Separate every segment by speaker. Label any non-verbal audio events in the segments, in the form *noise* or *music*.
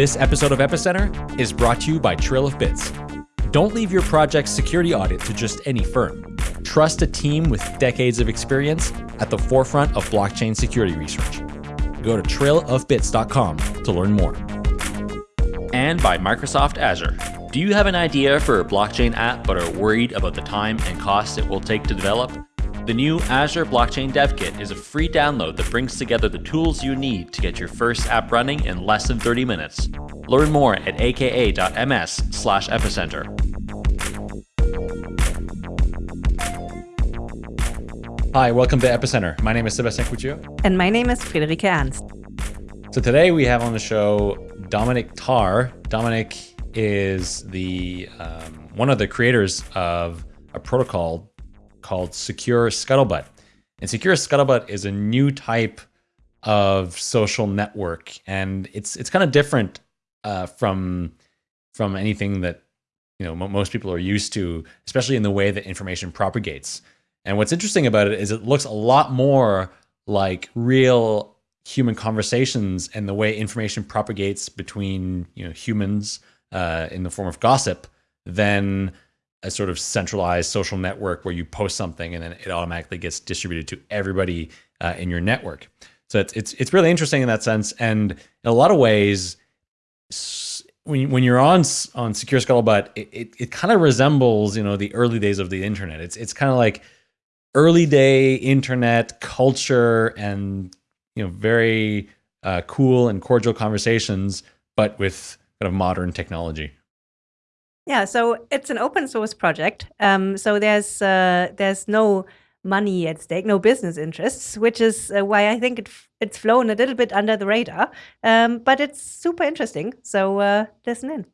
Speaker 1: This episode of Epicenter is brought to you by Trail of Bits. Don't leave your project's security audit to just any firm. Trust a team with decades of experience at the forefront of blockchain security research. Go to trailofbits.com to learn more. And by Microsoft Azure. Do you have an idea for a blockchain app but are worried about the time and cost it will take to develop? The new Azure Blockchain Dev Kit is a free download that brings together the tools you need to get your first app running in less than 30 minutes. Learn more at aka.ms slash epicenter. Hi, welcome to Epicenter. My name is Sebastian Couture.
Speaker 2: And my name is Friederike Ernst.
Speaker 1: So today we have on the show Dominic Tarr. Dominic is the um, one of the creators of a protocol called Secure Scuttlebutt. And Secure Scuttlebutt is a new type of social network, and it's it's kind of different uh, from from anything that you know most people are used to, especially in the way that information propagates. And what's interesting about it is it looks a lot more like real human conversations and the way information propagates between you know humans uh, in the form of gossip than a sort of centralized social network where you post something and then it automatically gets distributed to everybody uh, in your network. So it's, it's, it's really interesting in that sense. And in a lot of ways, when, when you're on, on Secure Scuttlebutt, it, it, it kind of resembles, you know, the early days of the internet. It's, it's kind of like early day internet culture and, you know, very uh, cool and cordial conversations, but with kind of modern technology.
Speaker 2: Yeah, so it's an open source project. Um, so there's uh, there's no money at stake, no business interests, which is uh, why I think it it's flown a little bit under the radar. Um, but it's super interesting. So uh, listen in.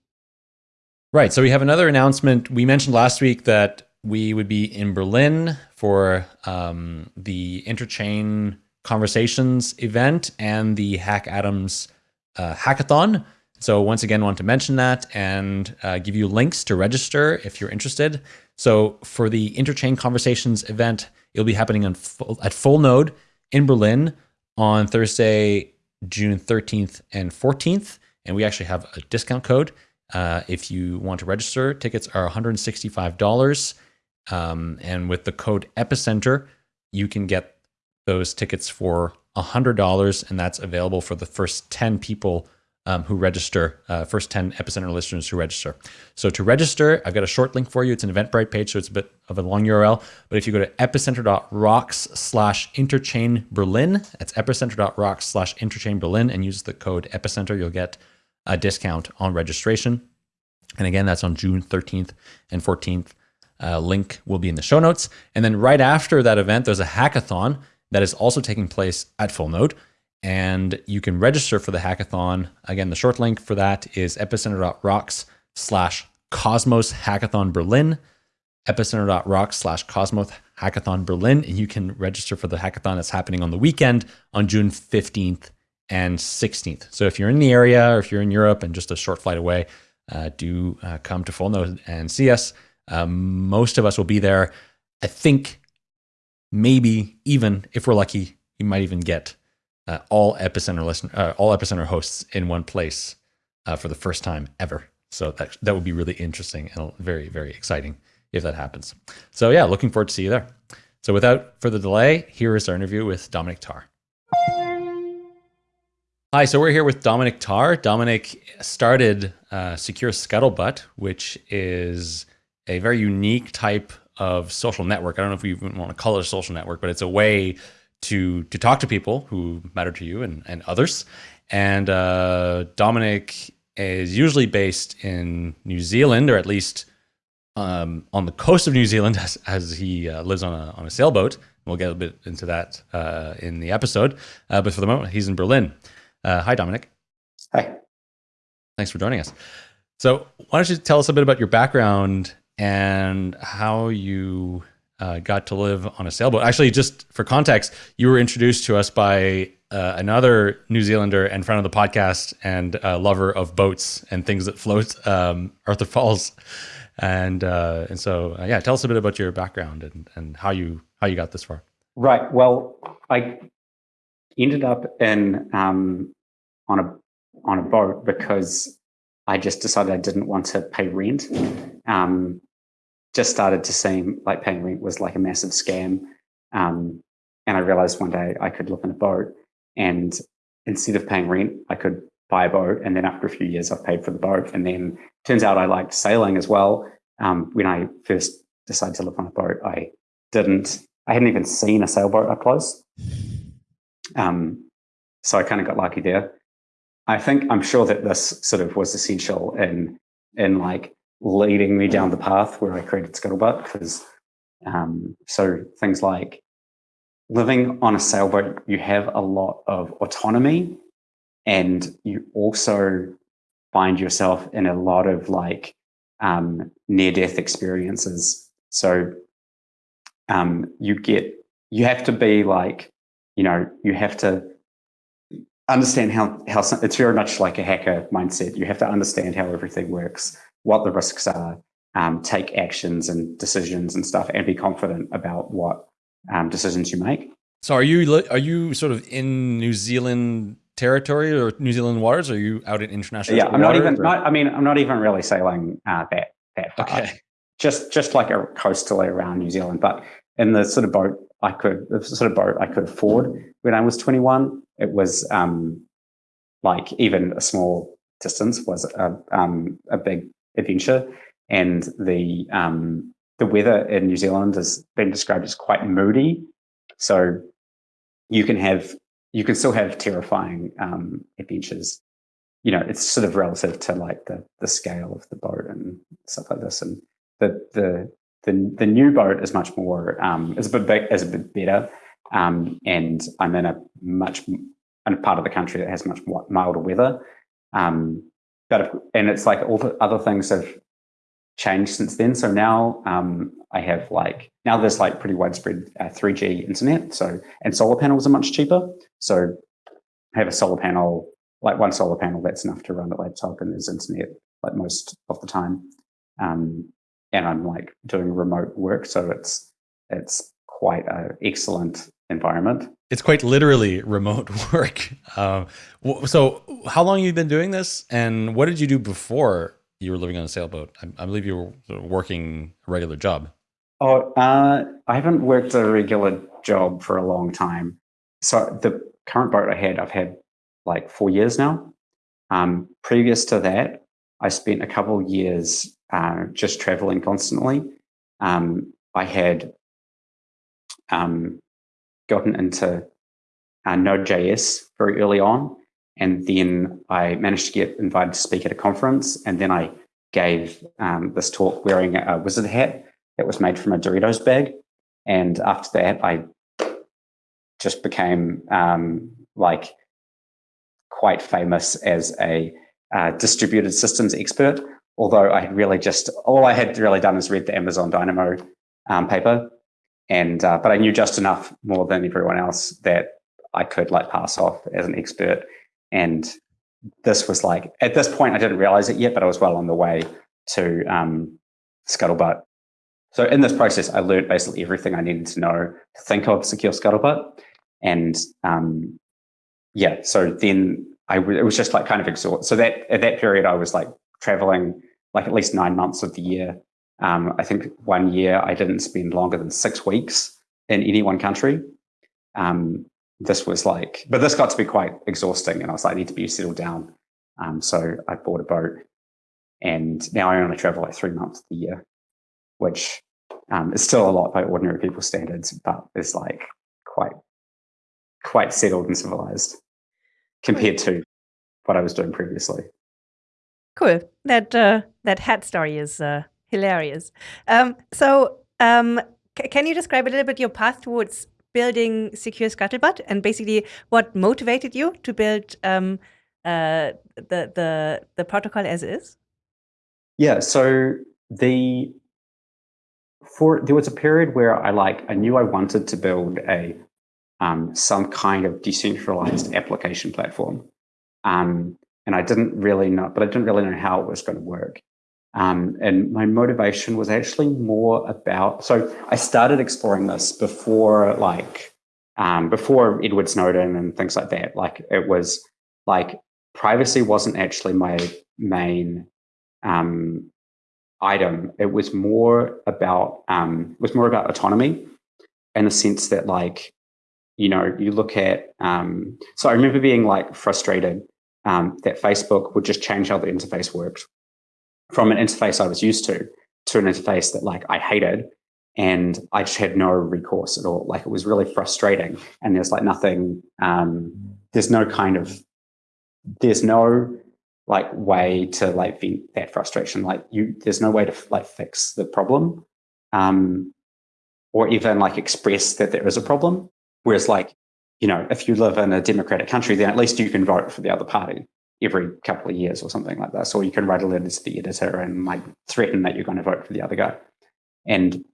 Speaker 1: Right. So we have another announcement. We mentioned last week that we would be in Berlin for um, the Interchain Conversations event and the HackAtoms uh, hackathon. So once again, want to mention that and uh, give you links to register if you're interested. So for the Interchain Conversations event, it'll be happening full, at Full Node in Berlin on Thursday, June 13th and 14th. And we actually have a discount code. Uh, if you want to register, tickets are $165. Um, and with the code Epicenter, you can get those tickets for $100, and that's available for the first 10 people um, who register, uh, first 10 Epicenter listeners who register. So to register, I've got a short link for you. It's an Eventbrite page, so it's a bit of a long URL. But if you go to epicenter.rocks slash interchain Berlin, that's epicenter.rocks slash interchain Berlin and use the code epicenter, you'll get a discount on registration. And again, that's on June 13th and 14th. Uh, link will be in the show notes. And then right after that event, there's a hackathon that is also taking place at Full Node and you can register for the hackathon. Again, the short link for that is epicenter.rocks slash Cosmos Hackathon Berlin, epicenter.rocks slash Cosmos Hackathon Berlin, and you can register for the hackathon that's happening on the weekend on June 15th and 16th. So if you're in the area or if you're in Europe and just a short flight away, uh, do uh, come to Full and see us. Um, most of us will be there. I think maybe even if we're lucky, you might even get uh, all epicenter listen, uh, all epicenter hosts in one place uh, for the first time ever. So that that would be really interesting and very very exciting if that happens. So yeah, looking forward to see you there. So without further delay, here is our interview with Dominic Tarr. Hi, so we're here with Dominic Tarr. Dominic started uh, Secure Scuttlebutt, which is a very unique type of social network. I don't know if we even want to call it a social network, but it's a way to to talk to people who matter to you and, and others. And uh, Dominic is usually based in New Zealand, or at least um, on the coast of New Zealand, *laughs* as, as he uh, lives on a on a sailboat. We'll get a bit into that uh, in the episode. Uh, but for the moment, he's in Berlin. Uh, hi, Dominic.
Speaker 3: Hi.
Speaker 1: Thanks for joining us. So, why don't you tell us a bit about your background and how you uh, got to live on a sailboat. Actually, just for context, you were introduced to us by uh, another New Zealander and friend of the podcast and uh, lover of boats and things that float, um, Arthur Falls. And uh, and so uh, yeah, tell us a bit about your background and, and how you how you got this far.
Speaker 3: Right. Well, I ended up in um, on a on a boat because I just decided I didn't want to pay rent. Um, just started to seem like paying rent was like a massive scam. Um, and I realized one day I could live in a boat and instead of paying rent, I could buy a boat. And then after a few years, I've paid for the boat. And then turns out I liked sailing as well. Um, when I first decided to live on a boat, I didn't, I hadn't even seen a sailboat up close. Um, so I kind of got lucky there. I think I'm sure that this sort of was essential in in like leading me down the path where I created Scuttlebutt because um, so things like living on a sailboat, you have a lot of autonomy and you also find yourself in a lot of like um, near death experiences. So um, you get, you have to be like, you know, you have to understand how, how it's very much like a hacker mindset. You have to understand how everything works, what the risks are, um, take actions and decisions and stuff, and be confident about what um, decisions you make.
Speaker 1: So are you are you sort of in New Zealand territory or New Zealand waters? Or are you out in international?
Speaker 3: Yeah, I'm not even. Not, I mean, I'm not even really sailing uh, that that far.
Speaker 1: Okay.
Speaker 3: Just just like a coastally around New Zealand, but in the sort of boat I could the sort of boat I could afford when I was 21, it was um, like even a small distance was a um, a big adventure, and the um, the weather in New Zealand has been described as quite moody. So you can have you can still have terrifying um, adventures. You know, it's sort of relative to like the the scale of the boat and stuff like this. And the the the, the new boat is much more um, is a bit big, is a bit better. Um, and I'm in a much in a part of the country that has much milder weather. Um, and it's like all the other things have changed since then. So now um, I have like now there's like pretty widespread uh, 3G internet. So and solar panels are much cheaper. So I have a solar panel, like one solar panel that's enough to run the laptop, and there's internet like most of the time. Um, and I'm like doing remote work, so it's it's quite an excellent environment.
Speaker 1: It's quite literally remote *laughs* work. Um, so, how long have you been doing this, and what did you do before you were living on a sailboat. I, I believe you were working a regular job.
Speaker 3: Oh, uh, I haven't worked a regular job for a long time. So the current boat I had, I've had like four years now. Um, previous to that, I spent a couple years uh, just traveling constantly. Um, I had um, gotten into uh, Node.js very early on, and then I managed to get invited to speak at a conference. And then I gave um, this talk wearing a wizard hat that was made from a Doritos bag. And after that, I just became um, like quite famous as a uh, distributed systems expert. Although I had really just all I had really done is read the Amazon Dynamo um, paper, and uh, but I knew just enough more than everyone else that I could like pass off as an expert and this was like, at this point, I didn't realize it yet, but I was well on the way to um, Scuttlebutt. So in this process, I learned basically everything I needed to know to think of secure Scuttlebutt. And um, yeah, so then I it was just like kind of exhausted. So that at that period, I was like traveling like at least nine months of the year. Um, I think one year I didn't spend longer than six weeks in any one country. Um, this was like, but this got to be quite exhausting. And I was like, I need to be settled down. Um, so I bought a boat and now I only travel like three months a year, which um, is still a lot by ordinary people's standards, but is like quite, quite settled and civilized compared to what I was doing previously.
Speaker 2: Cool. That, uh, that hat story is uh, hilarious. Um, so um, can you describe a little bit your path towards building Secure Scuttlebutt and basically what motivated you to build um, uh, the, the, the protocol as is?
Speaker 3: Yeah, so the for there was a period where I like I knew I wanted to build a um, some kind of decentralized application platform, um, and I didn't really know, but I didn't really know how it was going to work. Um, and my motivation was actually more about, so I started exploring this before like, um, before Edward Snowden and things like that. Like it was like privacy wasn't actually my main um, item. It was more about um, was more about autonomy, in the sense that like you know you look at. Um, so I remember being like frustrated um, that Facebook would just change how the interface worked from an interface I was used to to an interface that like I hated and I just had no recourse at all. Like it was really frustrating, and there's like nothing. Um, there's no kind of. There's no like way to like vent that frustration. Like you, there's no way to like fix the problem, um, or even like express that there is a problem. Whereas like you know, if you live in a democratic country, then at least you can vote for the other party every couple of years or something like that. So you can write a letter to the editor and like threaten that you're going to vote for the other guy. And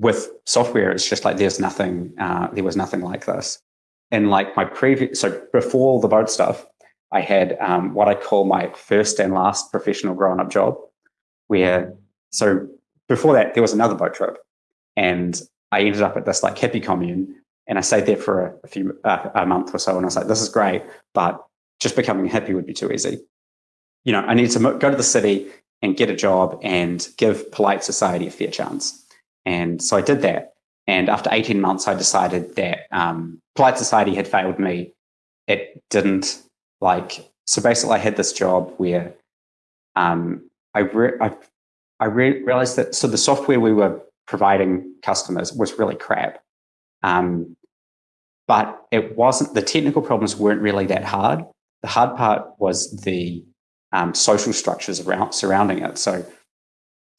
Speaker 3: with software, it's just like there's nothing, uh, there was nothing like this. And like my previous, so before all the boat stuff, I had um, what I call my first and last professional grown up job, where, so before that, there was another boat trip. And I ended up at this like hippie commune and I stayed there for a, a few, uh, a month or so. And I was like, this is great, but just becoming hippie would be too easy. You know, I need to go to the city and get a job and give polite society a fair chance. And so I did that. And after 18 months, I decided that um, Polite Society had failed me. It didn't like, so basically, I had this job where um, I, re- I, I re- realized that so the software we were providing customers was really crap. Um, but it wasn't, the technical problems weren't really that hard. The hard part was the um, social structures around surrounding it. So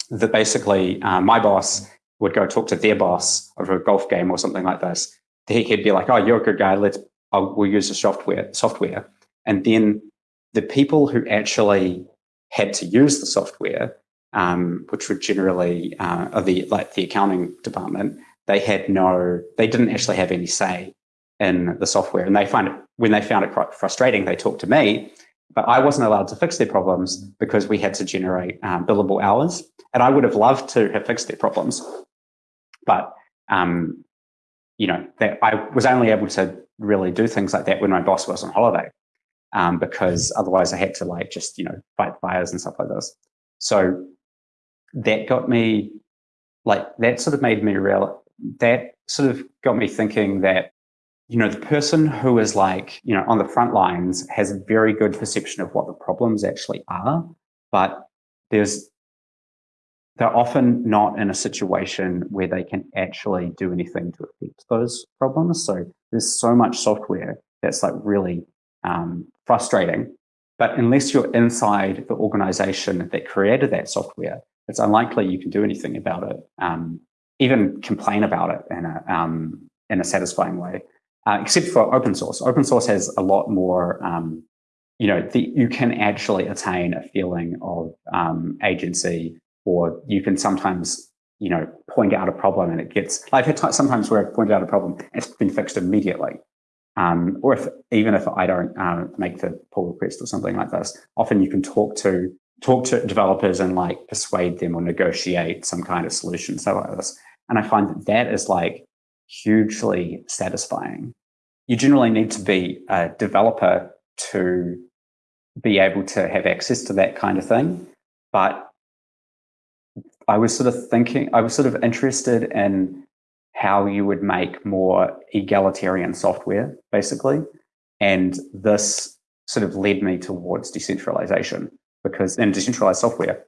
Speaker 3: that basically uh, my boss would go talk to their boss over a golf game or something like this, he'd be like, "Oh, you're a good guy. Let's I'll, we'll use the software." Software, and then the people who actually had to use the software, um, which were generally uh, the like the accounting department, they had no, they didn't actually have any say in the software, and they find it when they found it quite frustrating. They talked to me, but I wasn't allowed to fix their problems because we had to generate um, billable hours, and I would have loved to have fixed their problems, but um, you know, that I was only able to really do things like that when my boss was on holiday, um, because otherwise I had to like just you know fight fires and stuff like this. So that got me like that sort of made me real. That sort of got me thinking that you know the person who is like you know on the front lines has a very good perception of what the problems actually are, but there's they're often not in a situation where they can actually do anything to affect those problems. So there's so much software that's like really um, frustrating. But unless you're inside the organization that created that software, it's unlikely you can do anything about it, um, even complain about it in a, um, in a satisfying way, uh, except for open source. Open source has a lot more, um, you know, the, you can actually attain a feeling of um, agency or you can sometimes you know point out a problem and it gets i've had sometimes where i've pointed out a problem it's been fixed immediately um, or if even if i don't uh, make the pull request or something like this often you can talk to talk to developers and like persuade them or negotiate some kind of solution so like this and i find that that is like hugely satisfying you generally need to be a developer to be able to have access to that kind of thing but I was sort of thinking, I was sort of interested in how you would make more egalitarian software, basically. And this sort of led me towards decentralization because in decentralized software,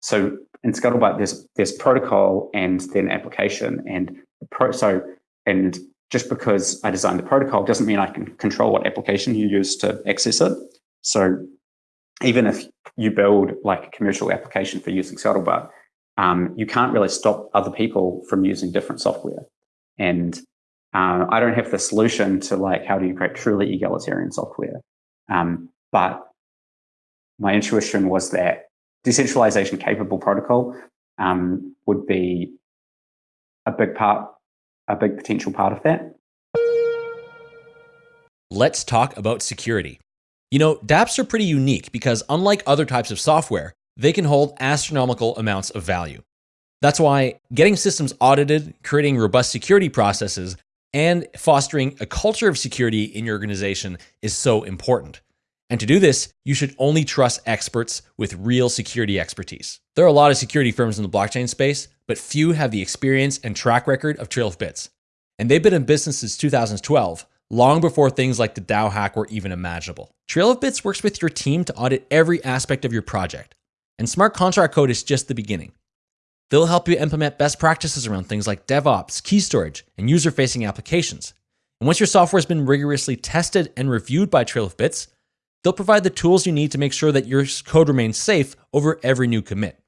Speaker 3: so in Scuttlebutt, there's there's protocol and then application, and pro, so and just because I designed the protocol doesn't mean I can control what application you use to access it. So even if you build like a commercial application for using Scuttlebutt, um, you can't really stop other people from using different software. And uh, I don't have the solution to like how do you create truly egalitarian software. Um, but my intuition was that decentralization capable protocol um, would be a big part, a big potential part of that.
Speaker 1: Let's talk about security. You know, dApps are pretty unique because unlike other types of software, they can hold astronomical amounts of value. That's why getting systems audited, creating robust security processes, and fostering a culture of security in your organization is so important. And to do this, you should only trust experts with real security expertise. There are a lot of security firms in the blockchain space, but few have the experience and track record of Trail of Bits. And they've been in business since 2012, long before things like the DAO hack were even imaginable. Trail of Bits works with your team to audit every aspect of your project. And smart contract code is just the beginning. They'll help you implement best practices around things like DevOps, key storage, and user facing applications. And once your software has been rigorously tested and reviewed by Trail of Bits, they'll provide the tools you need to make sure that your code remains safe over every new commit.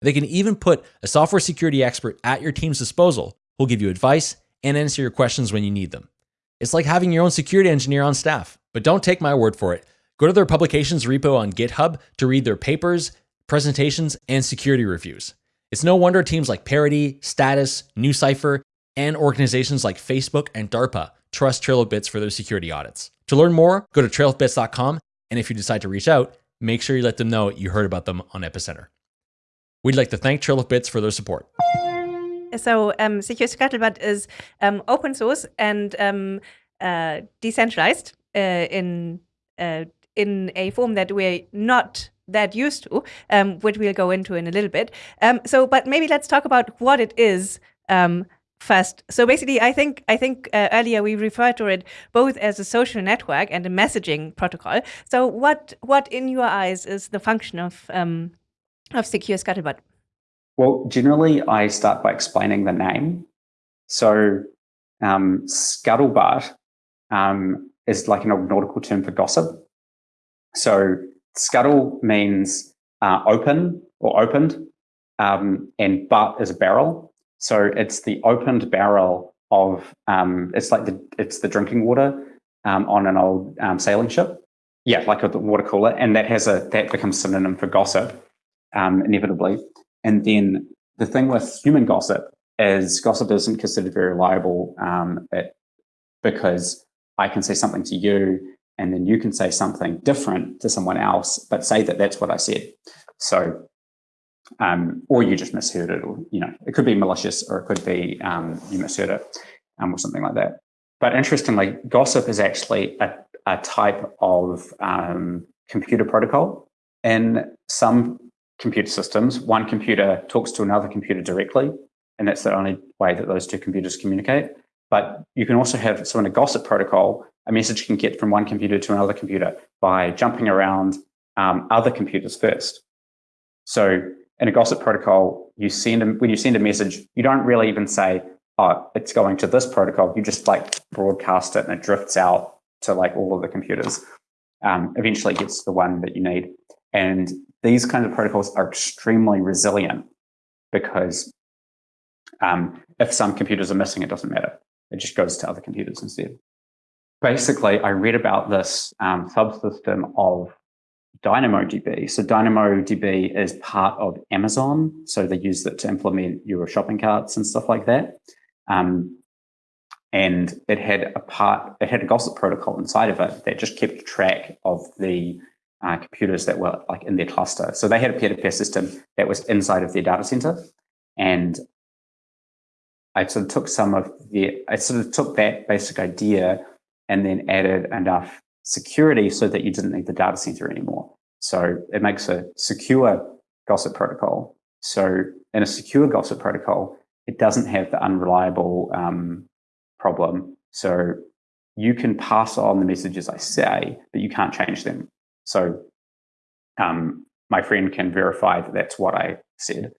Speaker 1: They can even put a software security expert at your team's disposal who'll give you advice and answer your questions when you need them. It's like having your own security engineer on staff. But don't take my word for it. Go to their publications repo on GitHub to read their papers, presentations, and security reviews. It's no wonder teams like Parity, Status, NuCypher, and organizations like Facebook and DARPA trust Trail of Bits for their security audits. To learn more, go to trailofbits.com, and if you decide to reach out, make sure you let them know you heard about them on Epicenter. We'd like to thank Trail of Bits for their support.
Speaker 2: So, um, Secure Scuttlebutt is um, open source and um, uh, decentralized uh, in uh, in a form that we're not that used to, um, which we'll go into in a little bit. Um, so, but maybe let's talk about what it is um, first. So basically, I think I think uh, earlier we referred to it both as a social network and a messaging protocol. So, what what in your eyes is the function of um, of Secure Scuttlebutt?
Speaker 3: Well, generally, I start by explaining the name. So, um, scuttlebutt um, is like an old nautical term for gossip. So, Scuttle means uh, open or opened, um, and butt is a barrel. So it's the opened barrel of um, it's like the it's the drinking water um, on an old um, sailing ship. Yeah, like a water cooler, and that has a that becomes synonym for gossip, um, inevitably. And then the thing with human gossip is gossip isn't considered very reliable um, it, because I can say something to you and then you can say something different to someone else, but say that that's what I said. So, um, or you just misheard it, or you know, it could be malicious, or it could be um, you misheard it, um, or something like that. But interestingly, gossip is actually a, a type of um, computer protocol. In some computer systems, one computer talks to another computer directly, and that's the only way that those two computers communicate. But you can also have, so in a gossip protocol, a message can get from one computer to another computer by jumping around um, other computers first. So in a gossip protocol, you send a, when you send a message, you don't really even say, "Oh, it's going to this protocol." You just like broadcast it, and it drifts out to like all of the computers. Um, eventually, gets to the one that you need. And these kinds of protocols are extremely resilient because um, if some computers are missing, it doesn't matter. It just goes to other computers instead basically, I read about this um, subsystem of DynamoDB. So DynamoDB is part of Amazon. So they use it to implement your shopping carts and stuff like that. Um, and it had a part, it had a gossip protocol inside of it that just kept track of the uh, computers that were like in their cluster. So they had a peer-to-peer system that was inside of their data center. And I sort of took some of the, I sort of took that basic idea and then added enough security so that you didn't need the data center anymore. So it makes a secure gossip protocol. So in a secure gossip protocol, it doesn't have the unreliable um, problem. So you can pass on the messages I say, but you can't change them. So um, my friend can verify that that's what I said.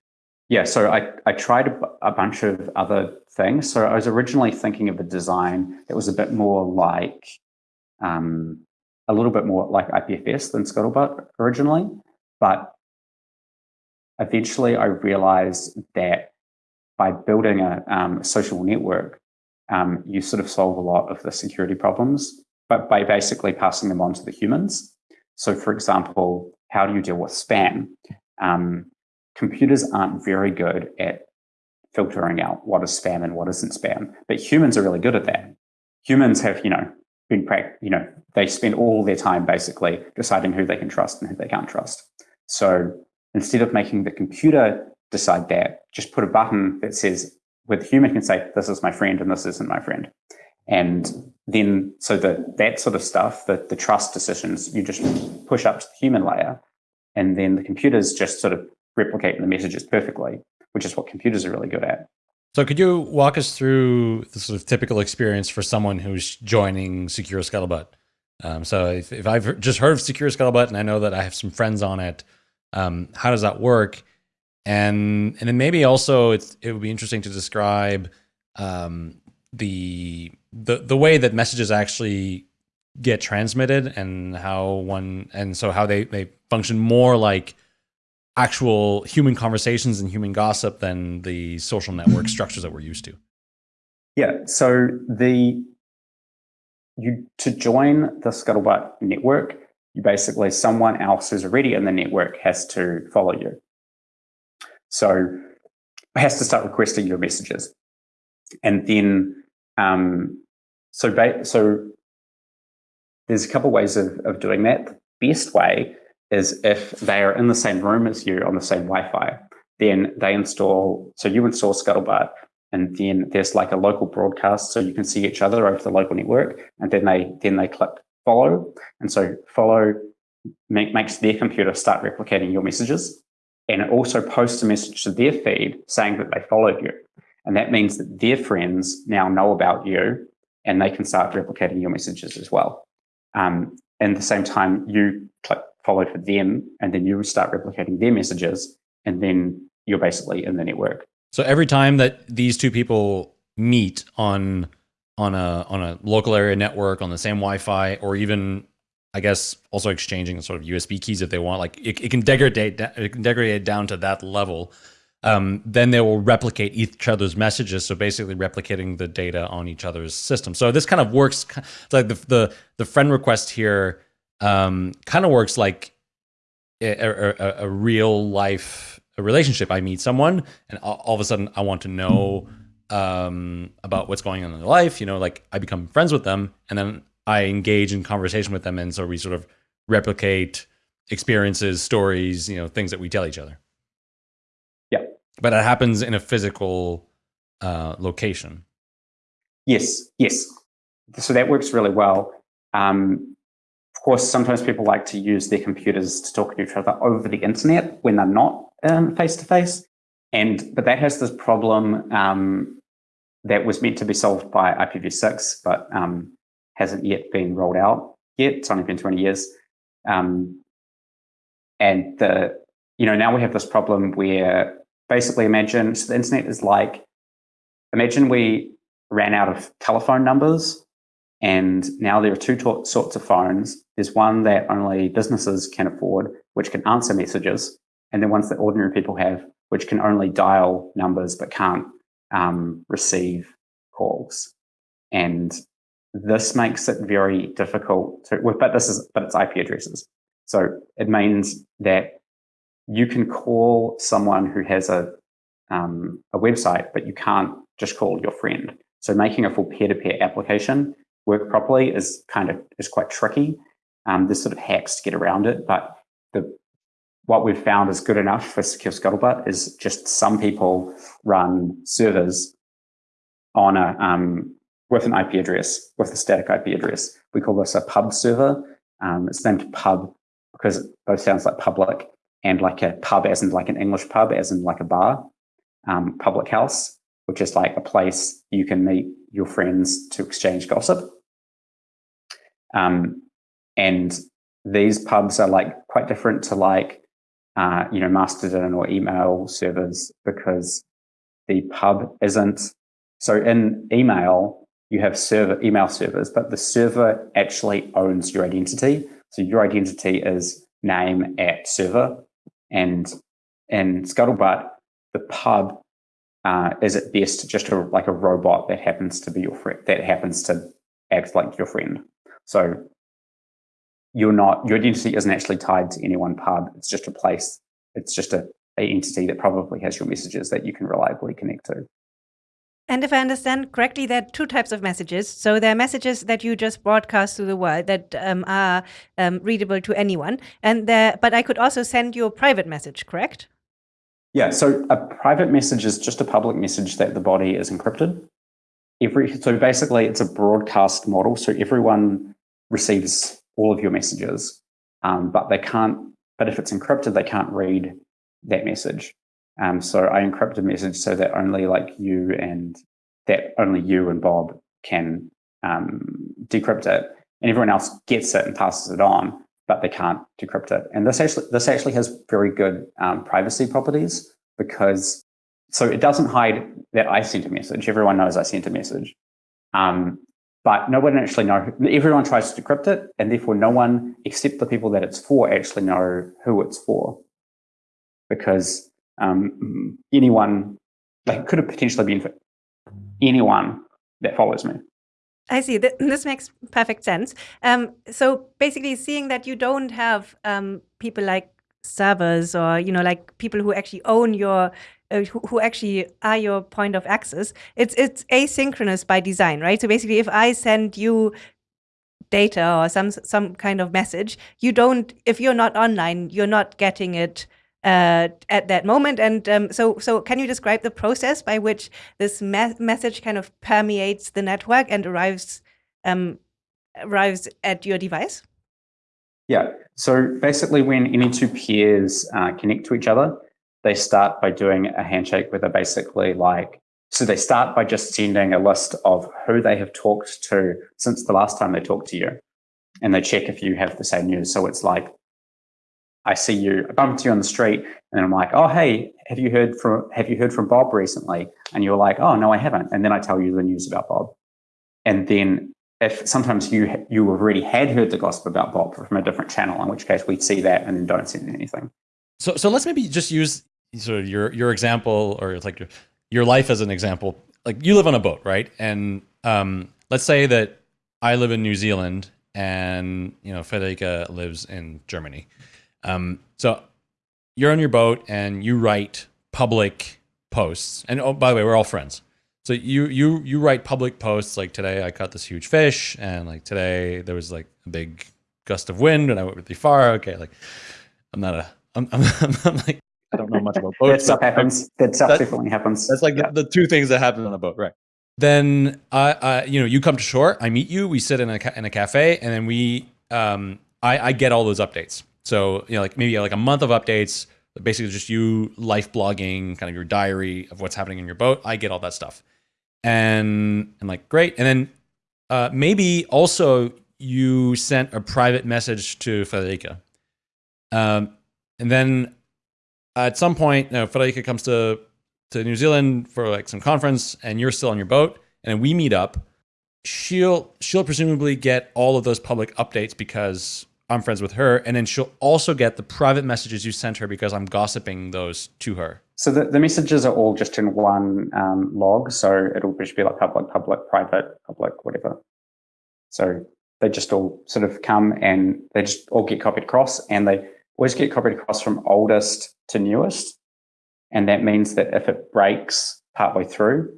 Speaker 3: Yeah, so I, I tried a, bunch of other things. So I was originally thinking of a design that was a bit more like, um, a little bit more like IPFS than Scuttlebutt originally. But eventually I realized that by building a um, social network, um, you sort of solve a lot of the security problems, but by basically passing them on to the humans. So for example, how do you deal with spam? Um, computers aren't very good at filtering out what is spam and what isn't spam. But humans are really good at that. Humans have, you know, been, you know, they spend all their time basically deciding who they can trust and who they can't trust. So instead of making the computer decide that, just put a button that says, where the human can say, this is my friend and this isn't my friend. And then, so the, that sort of stuff, the, the trust decisions, you just push up to the human layer. And then the computers just sort of replicate the messages perfectly, which is what computers are really good at.
Speaker 1: So could you walk us through the sort of typical experience for someone who's joining Secure Scuttlebutt? Um, so if, if, I've just heard of Secure Scuttlebutt and I know that I have some friends on it, um, how does that work? And and then maybe also it would be interesting to describe um, the the the way that messages actually get transmitted and how one and so how they they function more like actual human conversations and human gossip than the social network structures that we're used to.
Speaker 3: Yeah. So the you to join the Scuttlebutt network, you basically someone else who's already in the network has to follow you. So has to start requesting your messages, and then um, so so there's a couple ways of of doing that. The best way is if they are in the same room as you on the same Wi-Fi, then they install. So you install Scuttlebutt, and then there's like a local broadcast, so you can see each other over the local network, and then they then they click follow, and so follow make, makes their computer start replicating your messages, and it also posts a message to their feed saying that they followed you, and that means that their friends now know about you, and they can start replicating your messages as well. Um, and at the same time, you click follow for them, and then you start replicating their messages, and then you're basically in the network.
Speaker 1: So every time that these two people meet on on a on a local area network on the same Wi-Fi, or even I guess also exchanging sort of USB keys if they want, like it, it can degrade it can degrade down to that level. Um, then they will replicate each other's messages. So basically replicating the data on each other's system. So this kind of works like the, the, the friend request here um, kind of works like a, a, a, real life relationship. I meet someone, and all, all, of a sudden, I want to know um, about what's going on in their life. You know, like I become friends with them, and then I engage in conversation with them, and so we sort of replicate experiences, stories, you know, things that we tell each other. But it happens in a physical uh, location.
Speaker 3: Yes, yes. So that works really well. Um, of course, sometimes people like to use their computers to talk to each other over the internet when they're not face to face. And but that has this problem um, that was meant to be solved by IPv6, but um, hasn't yet been rolled out yet. It's only been 20 years. Um, and the you know now we have this problem where basically imagine so the internet is like imagine we ran out of telephone numbers and now there are two sorts of phones. There's one that only businesses can afford, which can answer messages, and then ones that ordinary people have, which can only dial numbers but can't um, receive calls. And this makes it very difficult to, but this is, but it's IP addresses. So it means that you can call someone who has a, um, a website, but you can't just call your friend. So making a full peer-to-peer -peer application work properly is kind of is quite tricky. Um, there's sort of hacks to get around it, but the what we've found is good enough for Secure Scuttlebutt is just some people run servers on a um, with an IP address, with a static IP address. We call this a pub server. Um, it's named pub because it both sounds like public and like a pub as in like an English pub, as in like a bar, um, public house, which is like a place you can meet your friends to exchange gossip. Um, and these pubs are like quite different to like, uh, you know, Mastodon or email servers because the pub isn't. So in email, you have server email servers, but the server actually owns your identity. So your identity is name at server. And in Scuttlebutt, the pub uh, is at best just a, like a robot that happens to be your friend, that happens to act like your friend. So you're not, your identity isn't actually tied to any one pub. It's just a place. It's just a, a entity that probably has your messages that you can reliably connect to.
Speaker 2: And if I understand correctly, there are two types of messages. So there are messages that you just broadcast to the world that um, are um, readable to anyone, and there. But I could also send you a private message, correct?
Speaker 3: Yeah, so a private message is just a public message that the body is encrypted. every so basically it's a broadcast model. So everyone receives all of your messages, um, but they can't. But if it's encrypted, they can't read that message. Um, so I encrypt a message so that only like you and that only you and Bob can um, decrypt it, and everyone else gets it and passes it on, but they can't decrypt it. And this actually this actually has very good um, privacy properties because so it doesn't hide that I sent a message. Everyone knows I sent a message. Um, but no one actually know. Everyone tries to decrypt it, and therefore no one except the people that it's for actually know who it's for, because um, anyone like could have potentially been for anyone that follows me.
Speaker 2: I see. This makes perfect sense. Um, so basically, seeing that you don't have um, people like servers or you know like people who actually own your uh, who, who actually are your point of access it's it's asynchronous by design right so basically if i send you data or some some kind of message you don't if you're not online you're not getting it uh, at that moment and um, so so can you describe the process by which this me message kind of permeates the network and arrives um, arrives at your device
Speaker 3: yeah. So basically, when any two peers uh, connect to each other, they start by doing a handshake where they're basically like, so they start by just sending a list of who they have talked to since the last time they talked to you. And they check if you have the same news. So it's like, I see you, I bump into you on the street, and I'm like, oh hey, have you heard from have you heard from Bob recently? And you're like, oh no, I haven't. And then I tell you the news about Bob. And then if sometimes you you already had heard the gossip about Bob from a different channel, in which case we see that and then don't send anything.
Speaker 1: So so let's maybe just use sort of your your example or like your, your life as an example. Like you live on a boat, right? And um, let's say that I live in New Zealand and you know Friederike lives in Germany. Um, so you're on your boat and you write public posts. And oh, by the way, we're all friends. So you you you write public posts like today I caught this huge fish and like today there was like a big gust of wind and I went really far. Okay, like I'm not a I'm I'm, *laughs* I'm like I don't know much about boats.
Speaker 3: that stuff happens. That stuff definitely happens.
Speaker 1: That's like yeah. the, the, two things that happen on a boat, right? Then I, I, you know, you come to shore. I meet you. We sit in a in a cafe, and then we, um, I, I get all those updates. So you know, like maybe like a month of updates. Basically, just you life blogging, kind of your diary of what's happening in your boat. I get all that stuff and I'm like, great. And then uh, maybe also you sent a private message to Friederike. Um, and then at some point, you know, Friederike comes to, to New Zealand for like some conference and you're still on your boat and we meet up. She'll, she'll presumably get all of those public updates because I'm friends with her. And then she'll also get the private messages you sent her because I'm gossiping those to her.
Speaker 3: So the, the messages are all just in one um, log. So it'll just be like public, public, private, public, whatever. So they just all sort of come and they just all get copied across and they always get copied across from oldest to newest. And that means that if it breaks partway through,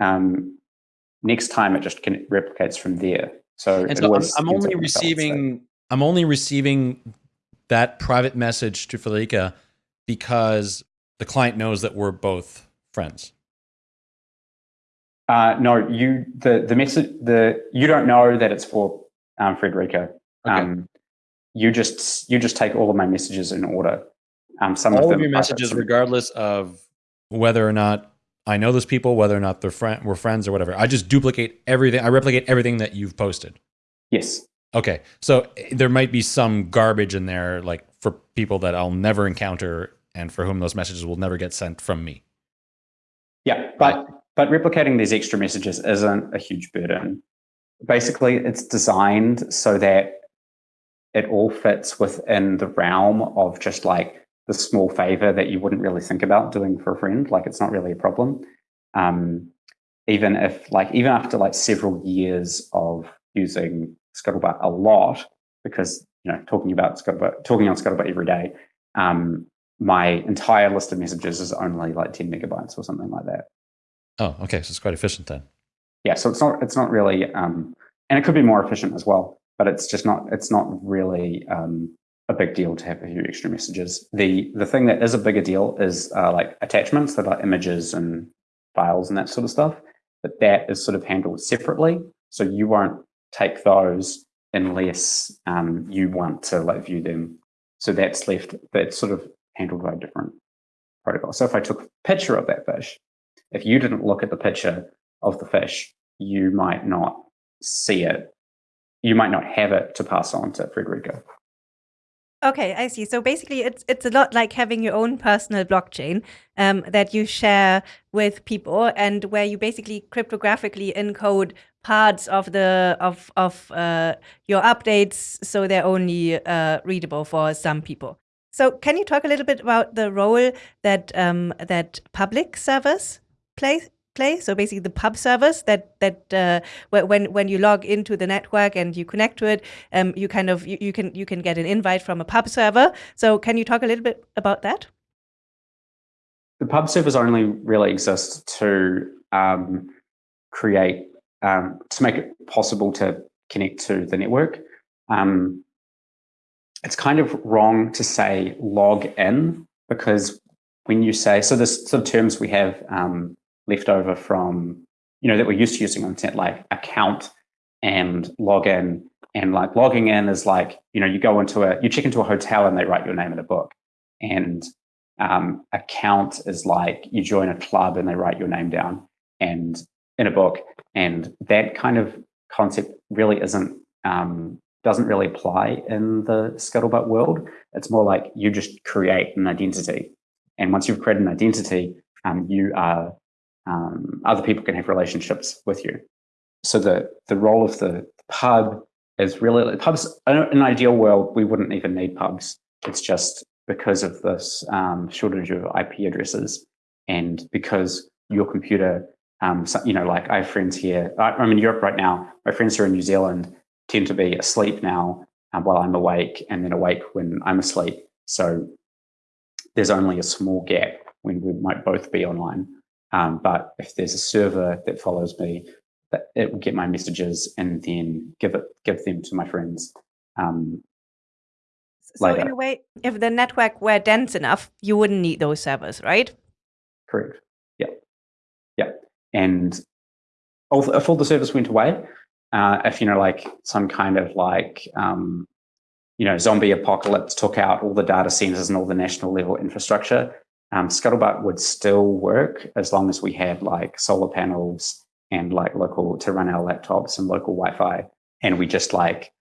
Speaker 3: um, next time it just can, replicates from there. So, and
Speaker 1: so I'm, I'm only receiving I'm only receiving that private message to Friederike because the client knows that we're both friends.
Speaker 3: Uh, no, you the the message the you don't know that it's for um, Friederike. Okay. Um, you just you just take all of my messages in order.
Speaker 1: Um, some all of, of your messages, regardless of whether or not I know those people, whether or not they're friend we're friends or whatever. I just duplicate everything. I replicate everything that you've posted.
Speaker 3: Yes.
Speaker 1: Okay, so eh, there might be some garbage in there, like for people that I'll never encounter and for whom those messages will never get sent from me.
Speaker 3: Yeah, but but replicating these extra messages isn't a huge burden. Basically, it's designed so that it all fits within the realm of just like the small favor that you wouldn't really think about doing for a friend. Like it's not really a problem. Um, even if like even after like several years of using Scuttlebutt a lot, because you know talking about Scuttlebutt, talking on Scuttlebutt every day, um, my entire list of messages is only like 10 megabytes or something like that.
Speaker 1: Oh, okay. So it's quite efficient then.
Speaker 3: Yeah. So it's not, it's not really, um, and it could be more efficient as well, but it's just not, it's not really, um, a big deal to have a few extra messages. The, the thing that is a bigger deal is, uh, like attachments that are images and files and that sort of stuff. but that is sort of handled separately. So you won't take those unless um, you want to like view them. So that's left, that's sort of handled by a different protocol. So if I took a picture of that fish, if you didn't look at the picture of the fish, you might not see it. You might not have it to pass on to Friederike.
Speaker 2: Okay, I see. So basically, it's it's a lot like having your own personal blockchain um, that you share with people, and where you basically cryptographically encode parts of the of of uh, your updates, so they're only uh, readable for some people. So, can you talk a little bit about the role that um, that public servers play play. So basically, the pub servers that that uh, when when you log into the network and you connect to it, um, you kind of you, you can you can get an invite from a pub server. So can you talk a little bit about that?
Speaker 3: The pub servers only really exist to um, create um, to make it possible to connect to the network. Um, it's kind of wrong to say log in because when you say so, there's sort of terms we have um, left over from, you know, that we're used to using on internet, like account and login. And like logging in is like, you know, you go into a, you check into a hotel and they write your name in a book. And um, account is like you join a club and they write your name down and in a book. And that kind of concept really isn't, um, doesn't really apply in the scuttlebutt world. It's more like you just create an identity. And once you've created an identity, um, you are um, other people can have relationships with you. So the the role of the pub is really pubs. In an ideal world, we wouldn't even need pubs. It's just because of this um, shortage of IP addresses, and because your computer, um, so, you know, like I have friends here. I, I'm in Europe right now. My friends here in New Zealand tend to be asleep now um, while I'm awake, and then awake when I'm asleep. So there's only a small gap when we might both be online. Um, but if there's a server that follows me, that it will get my messages and then give it give them to my friends. Um,
Speaker 2: so later. in a way, if the network were dense enough, you wouldn't need those servers, right?
Speaker 3: Correct. Yeah, yeah. And if all the service went away, uh, if you know, like some kind of like um, you know zombie apocalypse took out all the data centers and all the national level infrastructure, um, Scuttlebutt would still work as long as we had like solar panels and like local to run our laptops and local Wi-Fi, and we just like,